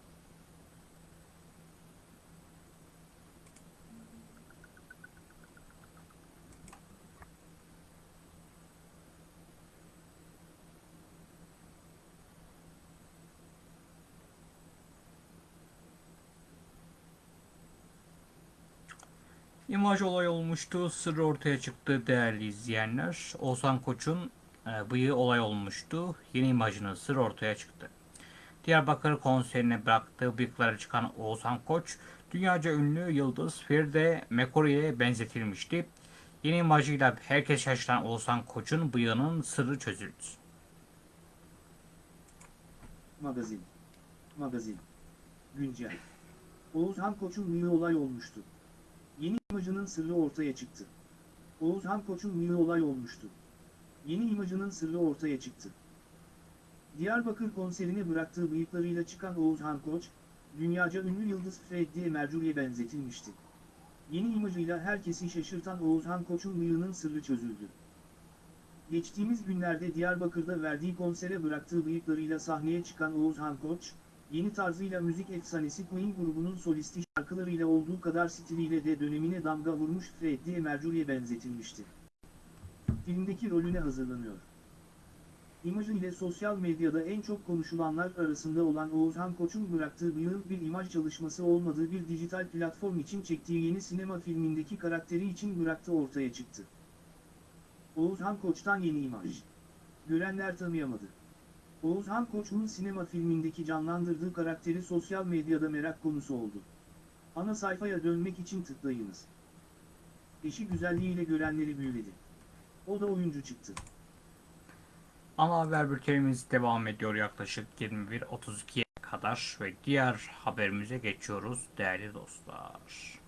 İmaj olay olmuştu, sır ortaya çıktı değerli izleyenler. Oğuzhan Koç'un e, bıyığı olay olmuştu. Yeni imajının sır ortaya çıktı. Diyarbakır konserine bıraktığı bıyıklara çıkan Oğuzhan Koç, dünyaca ünlü yıldız Feride Mekori'ye benzetilmişti. Yeni imajıyla herkes şaşıran Oğuzhan Koç'un bıyığının sırrı çözüldü. Magazin. Magazin. Güncel. Oğuzhan Koç'un bıyığı olay olmuştu. İmajının sırrı ortaya çıktı. Oğuzhan Koç'un bıyığı olay olmuştu. Yeni imajının sırrı ortaya çıktı. Diyarbakır konserine bıraktığı bıyıklarıyla çıkan Oğuzhan Koç, dünyaca ünlü yıldız Freddie Mercury'e benzetilmişti. Yeni imajıyla herkesi şaşırtan Oğuzhan Koç'un bıyığının sırrı çözüldü. Geçtiğimiz günlerde Diyarbakır'da verdiği konsere bıraktığı bıyıklarıyla sahneye çıkan Oğuzhan Koç, yeni tarzıyla müzik efsanesi Queen grubunun solisti şarkılarıyla olduğu kadar stiliyle de dönemine damga vurmuş Freddie Mercury'e benzetilmişti. Filmdeki rolüne hazırlanıyor. İmajı ile sosyal medyada en çok konuşulanlar arasında olan Oğuzhan Koç'un bıraktığı bıyığın bir imaj çalışması olmadığı bir dijital platform için çektiği yeni sinema filmindeki karakteri için bıraktığı ortaya çıktı. Oğuzhan Koç'tan yeni imaj. Görenler tanıyamadı. Oğuzhan Koç'un sinema filmindeki canlandırdığı karakteri sosyal medyada merak konusu oldu. Ana sayfaya dönmek için tıklayınız. Eşi güzelliğiyle görenleri büyüledi. O da oyuncu çıktı. Ana haber bültenimiz devam ediyor yaklaşık 21.32'ye kadar ve diğer haberimize geçiyoruz değerli dostlar.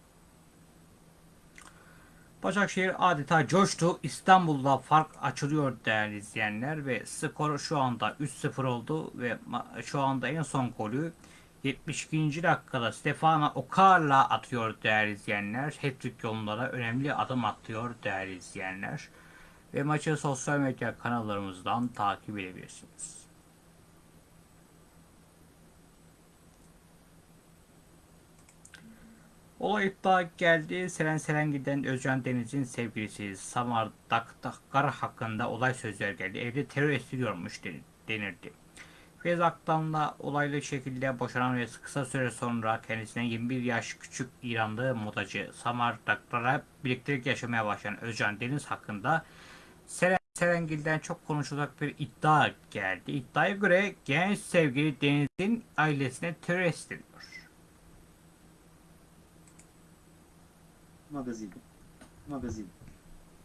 Başakşehir adeta coştu. İstanbul'da fark açılıyor değerli izleyenler ve skor şu anda 3-0 oldu ve şu anda en son golü 72. dakikada Stefano Okar'la atıyor değerli izleyenler. Hat-trick yolunda önemli adım atıyor değerli izleyenler. Ve maçı sosyal medya kanallarımızdan takip edebilirsiniz. Olay iddia geldi. Selen Selen giden Özcan Deniz'in sevgilisi Samar Daktakar hakkında olay sözler geldi. Evde terör estiriyormuş denirdi. Feyza Aktan'la olaylı şekilde boşanan ve kısa süre sonra kendisine 21 yaş küçük İranlı modacı Samar Daklar'a birliktelik yaşamaya başlayan Özcan Deniz hakkında Seren Serengil'den çok konuşulacak bir iddia geldi. İddiaya göre genç sevgili Deniz'in ailesine terörist deniyor. Magazin. Magazin.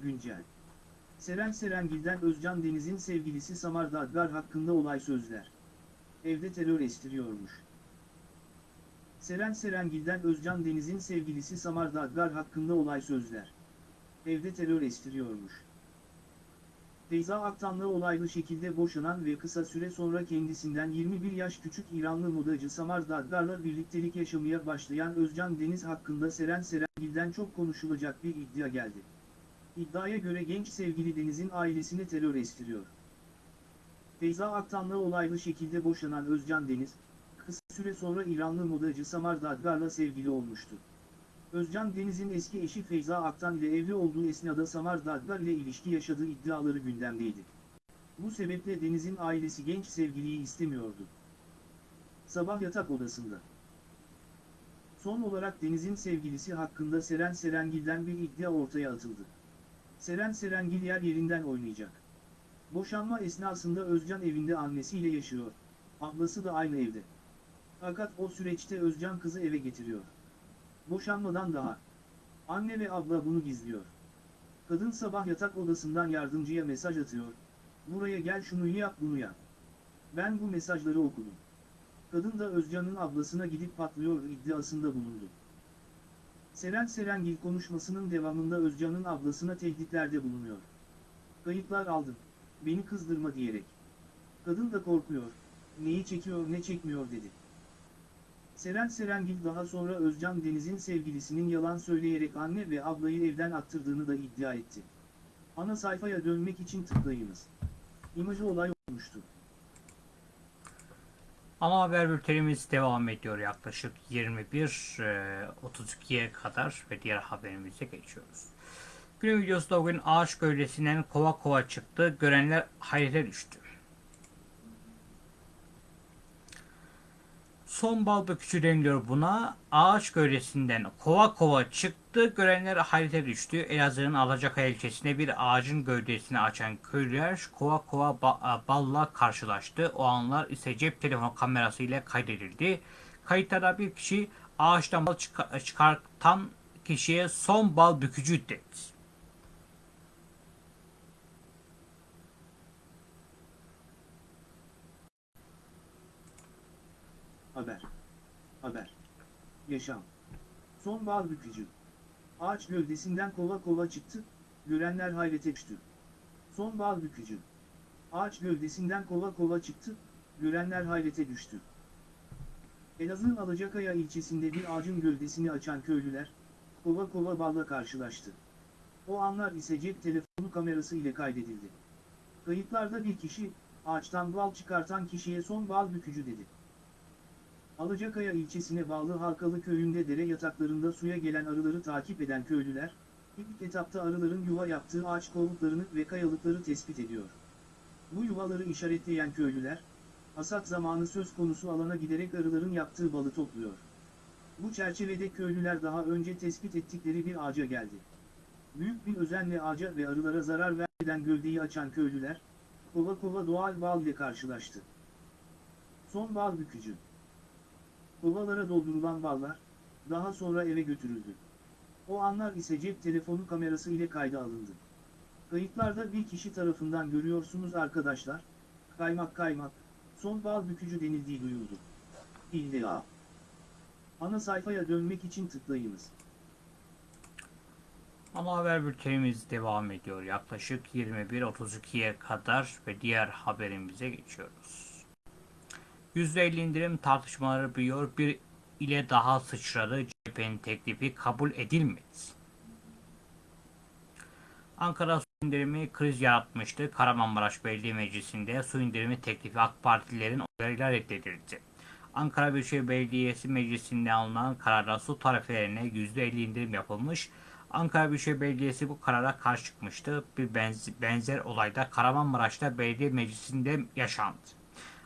Güncel. Seren Serengil'den Özcan Deniz'in sevgilisi Samar Dadgar hakkında olay sözler. Evde terör estiriyormuş. Seren Serengil'den Özcan Deniz'in sevgilisi Samar Dadgar hakkında olay sözler. Evde terör estiriyormuş. Feyza Aktan'la olaylı şekilde boşanan ve kısa süre sonra kendisinden 21 yaş küçük İranlı modacı Samar Dadgar'la birliktelik yaşamaya başlayan Özcan Deniz hakkında Seren Serengil'den çok konuşulacak bir iddia geldi. İddiaya göre genç sevgili Deniz'in ailesine terör estiriyor. Feyza Aktan'la olaylı şekilde boşanan Özcan Deniz, kısa süre sonra İranlı modacı Samar Dadgar'la sevgili olmuştu. Özcan Deniz'in eski eşi Feyza Aktan ile evli olduğu esnada Samar Dadgar ile ilişki yaşadığı iddiaları gündemdeydi. Bu sebeple Deniz'in ailesi genç sevgiliyi istemiyordu. Sabah yatak odasında. Son olarak Deniz'in sevgilisi hakkında Seren Serengil'den bir iddia ortaya atıldı. Seren Serengil yer yerinden oynayacak. Boşanma esnasında Özcan evinde annesiyle yaşıyor. Ablası da aynı evde. Fakat o süreçte Özcan kızı eve getiriyor. Boşanmadan daha. Anne ve abla bunu gizliyor. Kadın sabah yatak odasından yardımcıya mesaj atıyor. Buraya gel şunu yap bunu yap. Ben bu mesajları okudum. Kadın da Özcan'ın ablasına gidip patlıyor iddiasında bulundu. Seren Serengil konuşmasının devamında Özcan'ın ablasına tehditlerde bulunuyor. Kayıtlar aldım. Beni kızdırma diyerek. Kadın da korkuyor. Neyi çekiyor ne çekmiyor dedi. Seren Serengil daha sonra Özcan Deniz'in sevgilisinin yalan söyleyerek anne ve ablayı evden attırdığını da iddia etti. Ana sayfaya dönmek için tıklayınız. İmajı olay olmuştu. Ana haber bültenimiz devam ediyor yaklaşık 21.32'ye kadar ve diğer haberimize geçiyoruz. Günün videosunda bugün ağaç gövdesinden kova kova çıktı. Görenler hayrete düştü. Son bal bükücü deniliyor buna. Ağaç gövdesinden kova kova çıktı. Görenler hayrete düştü. Elazığ'ın Alacakaya ilçesinde bir ağacın gövdesini açan köylüler kova kova ba- balla karşılaştı. O anlar ise cep telefonu kamerası ile kaydedildi. Kayıtlarda bir kişi ağaçtan bal çıka- çıkartan kişiye son bal bükücü dedi. Haber. Haber. Yaşam. Son bal bükücü. Ağaç gövdesinden kova kova çıktı, görenler hayrete düştü. Son bal bükücü. Ağaç gövdesinden kova kova çıktı, görenler hayrete düştü. Elazığ'ın Alacakaya ilçesinde bir ağacın gövdesini açan köylüler, kova kova balla karşılaştı. O anlar ise cep telefonu kamerası ile kaydedildi. Kayıtlarda bir kişi, ağaçtan bal çıkartan kişiye son bal bükücü dedi. Alacakaya ilçesine bağlı Halkalı köyünde dere yataklarında suya gelen arıları takip eden köylüler, ilk etapta arıların yuva yaptığı ağaç kovuklarını ve kayalıkları tespit ediyor. Bu yuvaları işaretleyen köylüler, hasat zamanı söz konusu alana giderek arıların yaptığı balı topluyor. Bu çerçevede köylüler daha önce tespit ettikleri bir ağaca geldi. Büyük bir özenle ağaca ve arılara zarar vermeden gövdeyi açan köylüler, kova kova doğal bal ile karşılaştı. Son bal bükücü. Kovalara doldurulan ballar, daha sonra eve götürüldü. O anlar ise cep telefonu kamerası ile kayda alındı. Kayıtlarda bir kişi tarafından görüyorsunuz arkadaşlar, kaymak kaymak, son bal bükücü denildiği duyuldu. İlla. Ana sayfaya dönmek için tıklayınız. Ana haber bültenimiz devam ediyor. Yaklaşık 21.32'ye kadar ve diğer haberimize geçiyoruz. %50 indirim tartışmaları büyüyor. Bir ile daha sıçradı. CHP'nin teklifi kabul edilmedi. Ankara su indirimi kriz yaratmıştı. Kahramanmaraş Belediye Meclisi'nde su indirimi teklifi AK Partililerin oylarıyla reddedildi. Ankara Büyükşehir Belediyesi Meclisi'nde alınan kararda su tarifelerine %50 indirim yapılmış. Ankara Büyükşehir Belediyesi bu karara karşı çıkmıştı. Bir benz- benzer olayda Kahramanmaraş'ta belediye meclisinde yaşandı.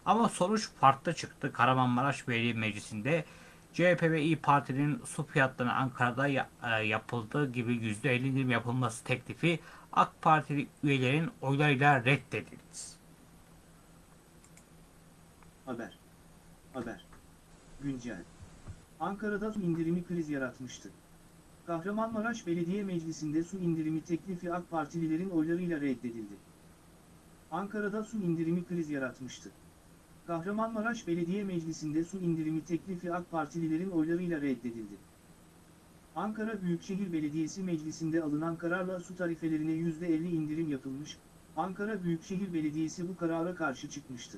Ama sonuç farklı çıktı. Kahramanmaraş Belediye Meclisi'nde CHP ve İyi Parti'nin su fiyatlarına Ankara'da e, yapıldığı gibi %50 indirim yapılması teklifi AK Partili üyelerin oylarıyla reddedildi. Haber. Haber. Güncel. Ankara'da su indirimi kriz yaratmıştı. Kahramanmaraş Belediye Meclisi'nde su indirimi teklifi AK Partililerin oylarıyla reddedildi. Ankara'da su indirimi kriz yaratmıştı. Kahramanmaraş Belediye Meclisi'nde su indirimi teklifi AK Partililerin oylarıyla reddedildi. Ankara Büyükşehir Belediyesi Meclisi'nde alınan kararla su tarifelerine %50 indirim yapılmış, Ankara Büyükşehir Belediyesi bu karara karşı çıkmıştı.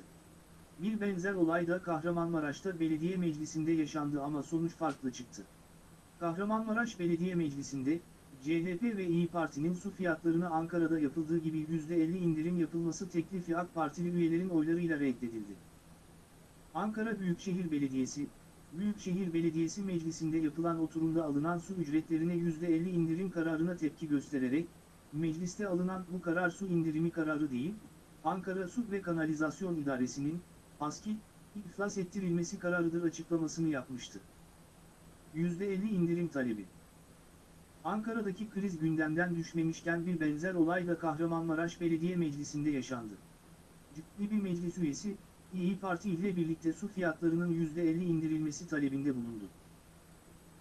Bir benzer olay da Kahramanmaraş'ta belediye meclisinde yaşandı ama sonuç farklı çıktı. Kahramanmaraş Belediye Meclisi'nde, CHP ve İyi Parti'nin su fiyatlarına Ankara'da yapıldığı gibi %50 indirim yapılması teklifi AK Partili üyelerin oylarıyla reddedildi. Ankara Büyükşehir Belediyesi, Büyükşehir Belediyesi Meclisi'nde yapılan oturumda alınan su ücretlerine %50 indirim kararına tepki göstererek, mecliste alınan bu karar su indirimi kararı değil, Ankara Su ve Kanalizasyon İdaresi'nin, ASKİ, iflas ettirilmesi kararıdır açıklamasını yapmıştı. %50 indirim talebi. Ankara'daki kriz gündemden düşmemişken bir benzer olay da Kahramanmaraş Belediye Meclisi'nde yaşandı. Ciddi bir meclis üyesi, İyi Parti ile birlikte su fiyatlarının %50 indirilmesi talebinde bulundu.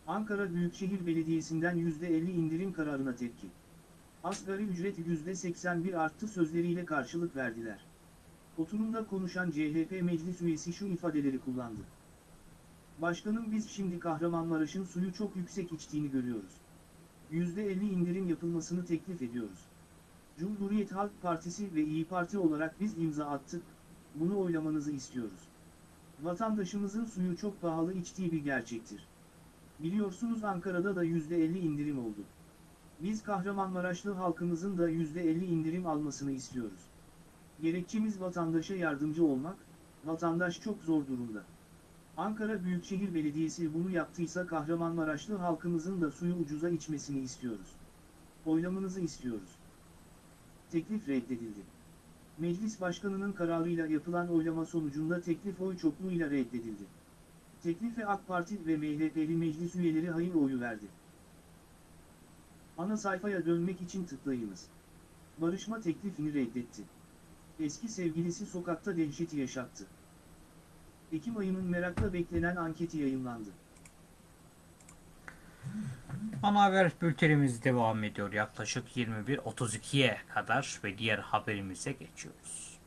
Ankara Büyükşehir Belediyesi'nden %50 indirim kararına tepki. Asgari ücret %81 arttı sözleriyle karşılık verdiler. Oturumda konuşan CHP meclis üyesi şu ifadeleri kullandı. Başkanım biz şimdi Kahramanmaraş'ın suyu çok yüksek içtiğini görüyoruz. %50 indirim yapılmasını teklif ediyoruz. Cumhuriyet Halk Partisi ve İyi Parti olarak biz imza attık, bunu oylamanızı istiyoruz. Vatandaşımızın suyu çok pahalı içtiği bir gerçektir. Biliyorsunuz Ankara'da da %50 indirim oldu. Biz Kahramanmaraşlı halkımızın da %50 indirim almasını istiyoruz. Gerekçemiz vatandaşa yardımcı olmak, vatandaş çok zor durumda. Ankara Büyükşehir Belediyesi bunu yaptıysa Kahramanmaraşlı halkımızın da suyu ucuza içmesini istiyoruz. Oylamanızı istiyoruz. Teklif reddedildi. Meclis Başkanı'nın kararıyla yapılan oylama sonucunda teklif oy çokluğuyla reddedildi. Teklife AK Parti ve MHP'li meclis üyeleri hayır oyu verdi. Ana sayfaya dönmek için tıklayınız. Barışma teklifini reddetti. Eski sevgilisi sokakta dehşeti yaşattı. Ekim ayının merakla beklenen anketi yayınlandı. Ana haber bültenimiz devam ediyor. Yaklaşık 21.32'ye kadar ve diğer haberimize geçiyoruz.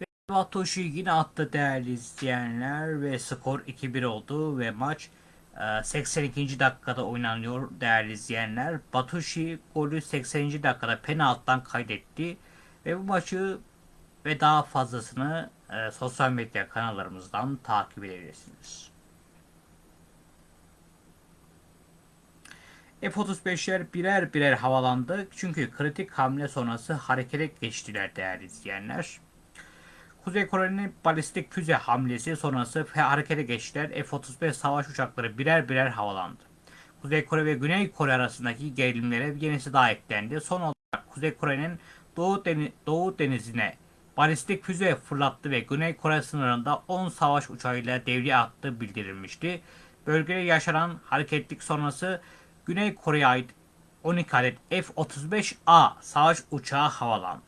Ve Batoşi yine attı değerli izleyenler ve skor 2-1 oldu ve maç e, 82. dakikada oynanıyor değerli izleyenler. Batoşi golü 80. dakikada penaltıdan kaydetti ve bu maçı ve daha fazlasını e, sosyal medya kanallarımızdan takip edebilirsiniz. F-35'ler birer birer havalandı çünkü kritik hamle sonrası harekete geçtiler değerli izleyenler. Kuzey Kore'nin balistik füze hamlesi sonrası harekete geçtiler. F-35 savaş uçakları birer birer havalandı. Kuzey Kore ve Güney Kore arasındaki gerilimlere yenisi daha eklendi. Son olarak Kuzey Kore'nin Doğu, Deni Doğu Denizi'ne balistik füze fırlattı ve Güney Kore sınırında 10 savaş uçağıyla devreye attığı bildirilmişti. Bölgede yaşanan hareketlik sonrası Güney Kore'ye ait 12 adet F-35A savaş uçağı havalandı.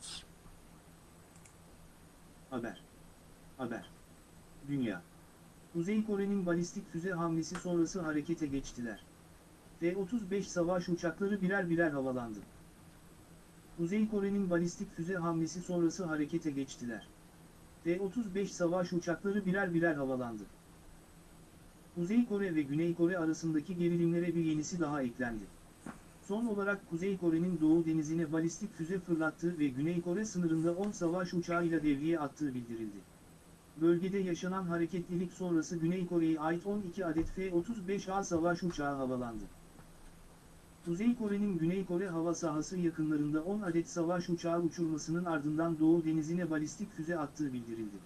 Haber. Haber. Dünya. Kuzey Kore'nin balistik füze hamlesi sonrası harekete geçtiler. F-35 savaş uçakları birer birer havalandı. Kuzey Kore'nin balistik füze hamlesi sonrası harekete geçtiler. F-35 savaş uçakları birer birer havalandı. Kuzey Kore ve Güney Kore arasındaki gerilimlere bir yenisi daha eklendi. Son olarak Kuzey Kore'nin Doğu Denizi'ne balistik füze fırlattığı ve Güney Kore sınırında 10 savaş uçağıyla devreye attığı bildirildi. Bölgede yaşanan hareketlilik sonrası Güney Kore'ye ait 12 adet F-35A savaş uçağı havalandı. Kuzey Kore'nin Güney Kore hava sahası yakınlarında 10 adet savaş uçağı uçurmasının ardından Doğu Denizi'ne balistik füze attığı bildirildi.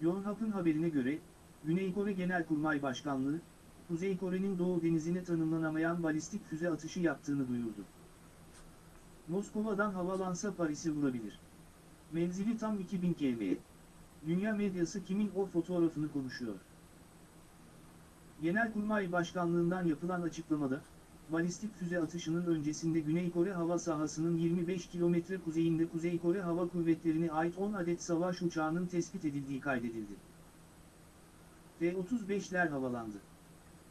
Yonhap'ın haberine göre, Güney Kore Genelkurmay Başkanlığı, Kuzey Kore'nin Doğu Denizi'ne tanımlanamayan balistik füze atışı yaptığını duyurdu. Moskova'dan havalansa Paris'i vurabilir. Menzili tam 2000 km. Dünya medyası kimin o fotoğrafını konuşuyor. Genelkurmay Başkanlığından yapılan açıklamada, balistik füze atışının öncesinde Güney Kore hava sahasının 25 kilometre kuzeyinde Kuzey Kore Hava Kuvvetleri'ne ait 10 adet savaş uçağının tespit edildiği kaydedildi. F-35'ler havalandı.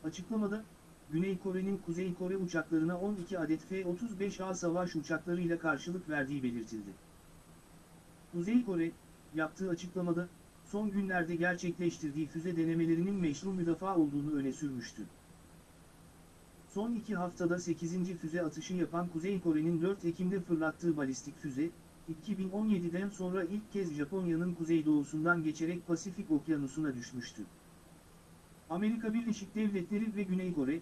Açıklamada, Güney Kore'nin Kuzey Kore uçaklarına 12 adet F-35A savaş uçaklarıyla karşılık verdiği belirtildi. Kuzey Kore, yaptığı açıklamada, son günlerde gerçekleştirdiği füze denemelerinin meşru müdafaa olduğunu öne sürmüştü. Son iki haftada 8. füze atışı yapan Kuzey Kore'nin 4 Ekim'de fırlattığı balistik füze, 2017'den sonra ilk kez Japonya'nın kuzeydoğusundan geçerek Pasifik Okyanusu'na düşmüştü. Amerika Birleşik Devletleri ve Güney Kore,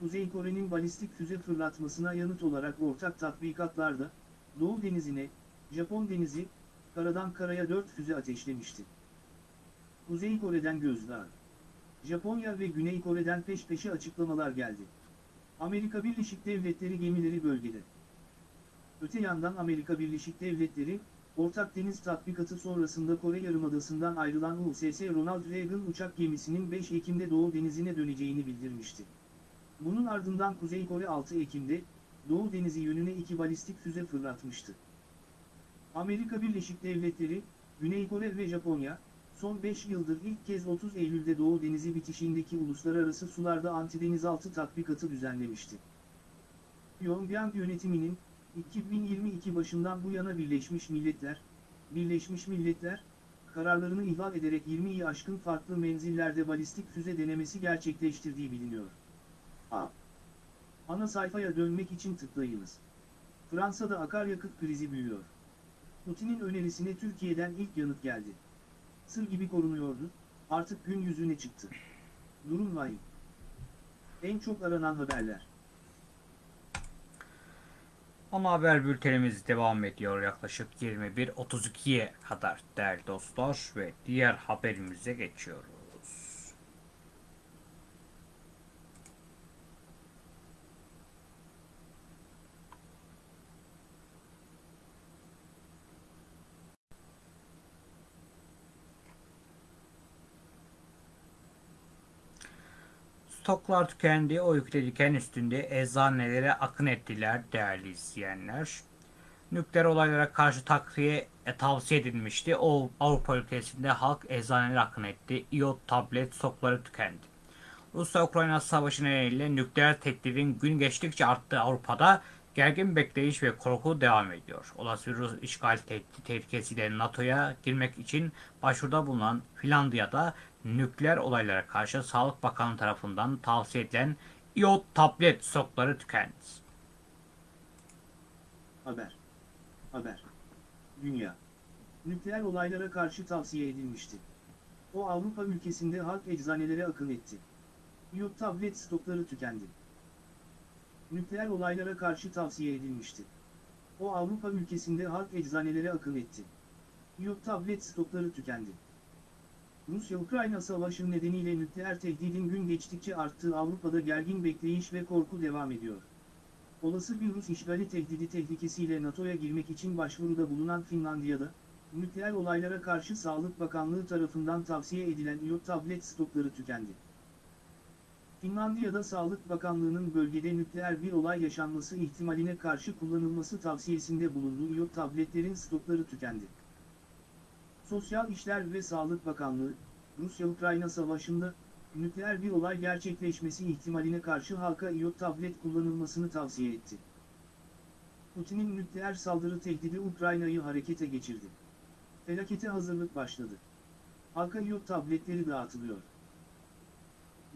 Kuzey Kore'nin balistik füze fırlatmasına yanıt olarak ortak tatbikatlarda, Doğu Denizi'ne, Japon Denizi, karadan karaya 4 füze ateşlemişti. Kuzey Kore'den gözdağı. Japonya ve Güney Kore'den peş peşe açıklamalar geldi. Amerika Birleşik Devletleri gemileri bölgede. Öte yandan Amerika Birleşik Devletleri, Ortak Deniz Tatbikatı sonrasında Kore Yarımadası'ndan ayrılan USS Ronald Reagan uçak gemisinin 5 Ekim'de Doğu Denizi'ne döneceğini bildirmişti. Bunun ardından Kuzey Kore 6 Ekim'de, Doğu Denizi yönüne iki balistik füze fırlatmıştı. Amerika Birleşik Devletleri, Güney Kore ve Japonya, son 5 yıldır ilk kez 30 Eylül'de Doğu Denizi bitişindeki uluslararası sularda antidenizaltı tatbikatı düzenlemişti. Pyongyang yönetiminin, 2022 başından bu yana Birleşmiş Milletler, Birleşmiş Milletler, kararlarını ihlal ederek 20'yi aşkın farklı menzillerde balistik füze denemesi gerçekleştirdiği biliniyor. A. Ana sayfaya dönmek için tıklayınız. Fransa'da akaryakıt krizi büyüyor. Putin'in önerisine Türkiye'den ilk yanıt geldi. Sır gibi korunuyordu, artık gün yüzüne çıktı. Durum vahim. En çok aranan haberler. Ana haber bültenimiz devam ediyor yaklaşık 21.32'ye kadar değerli dostlar ve diğer haberimize geçiyoruz. Stoklar tükendi, o yükle diken üstünde eczanelere akın ettiler değerli izleyenler. Nükleer olaylara karşı takviye e, tavsiye edilmişti. O Avrupa ülkesinde halk eczanelere akın etti. İyot tablet stokları tükendi. Rusya-Ukrayna savaşı nedeniyle nükleer tehdidin gün geçtikçe arttığı Avrupa'da gergin bekleyiş ve korku devam ediyor. Olası Rus işgal tehdit tehlikesiyle NATO'ya girmek için başvuruda bulunan Finlandiya'da nükleer olaylara karşı Sağlık Bakanı tarafından tavsiye edilen iot tablet stokları tükendi. Haber. Haber. Dünya. Nükleer olaylara karşı tavsiye edilmişti. O Avrupa ülkesinde halk eczanelere akın etti. Iot tablet stokları tükendi. Nükleer olaylara karşı tavsiye edilmişti. O Avrupa ülkesinde halk eczanelere akın etti. Iot tablet stokları tükendi. Rusya-Ukrayna savaşı nedeniyle nükleer tehdidin gün geçtikçe arttığı Avrupa'da gergin bekleyiş ve korku devam ediyor. Olası bir Rus işgali tehdidi tehlikesiyle NATO'ya girmek için başvuruda bulunan Finlandiya'da, nükleer olaylara karşı Sağlık Bakanlığı tarafından tavsiye edilen iot tablet stokları tükendi. Finlandiya'da Sağlık Bakanlığı'nın bölgede nükleer bir olay yaşanması ihtimaline karşı kullanılması tavsiyesinde bulunduğu iot tabletlerin stokları tükendi. Sosyal İşler ve Sağlık Bakanlığı, Rusya-Ukrayna savaşında, nükleer bir olay gerçekleşmesi ihtimaline karşı halka iot tablet kullanılmasını tavsiye etti. Putin'in nükleer saldırı tehdidi Ukrayna'yı harekete geçirdi. Felakete hazırlık başladı. Halka iot tabletleri dağıtılıyor.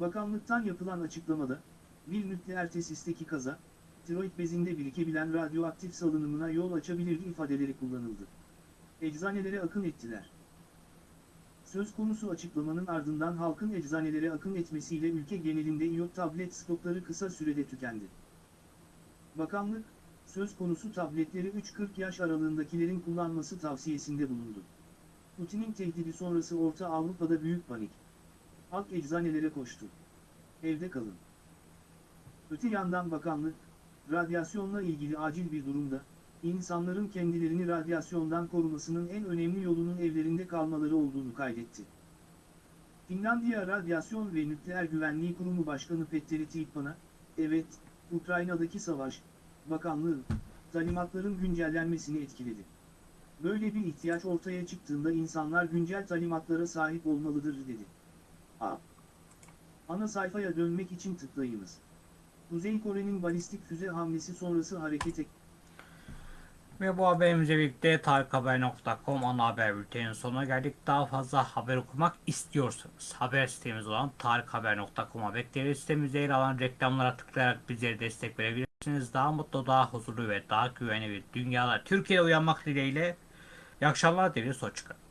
Bakanlıktan yapılan açıklamada, bir nükleer tesisteki kaza, tiroid bezinde birikebilen radyoaktif salınımına yol açabilir ifadeleri kullanıldı. Eczanelere akın ettiler. Söz konusu açıklamanın ardından halkın eczanelere akın etmesiyle ülke genelinde iot tablet stokları kısa sürede tükendi. Bakanlık, söz konusu tabletleri 3-40 yaş aralığındakilerin kullanması tavsiyesinde bulundu. Putin'in tehdidi sonrası Orta Avrupa'da büyük panik. Halk eczanelere koştu. Evde kalın. Öte yandan bakanlık, radyasyonla ilgili acil bir durumda, insanların kendilerini radyasyondan korumasının en önemli yolunun evlerinde kalmaları olduğunu kaydetti. Finlandiya Radyasyon ve Nükleer Güvenliği Kurumu Başkanı Petteri Tihpan'a, evet, Ukrayna'daki savaş, bakanlığın, talimatların güncellenmesini etkiledi. Böyle bir ihtiyaç ortaya çıktığında insanlar güncel talimatlara sahip olmalıdır dedi. A. Ana sayfaya dönmek için tıklayınız. Kuzey Kore'nin balistik füze hamlesi sonrası harekete Ve bu haberimizle birlikte tarikhaber.com ana haber bülteninin sonuna geldik. Daha fazla haber okumak istiyorsanız haber sitemiz olan tarikhaber.com'a bekleriz. Sitemizde yer alan reklamlara tıklayarak bizlere destek verebilirsiniz. Daha mutlu, daha huzurlu ve daha güvenli bir dünyada Türkiye'de uyanmak dileğiyle. İyi akşamlar dileriz. Hoşçakalın.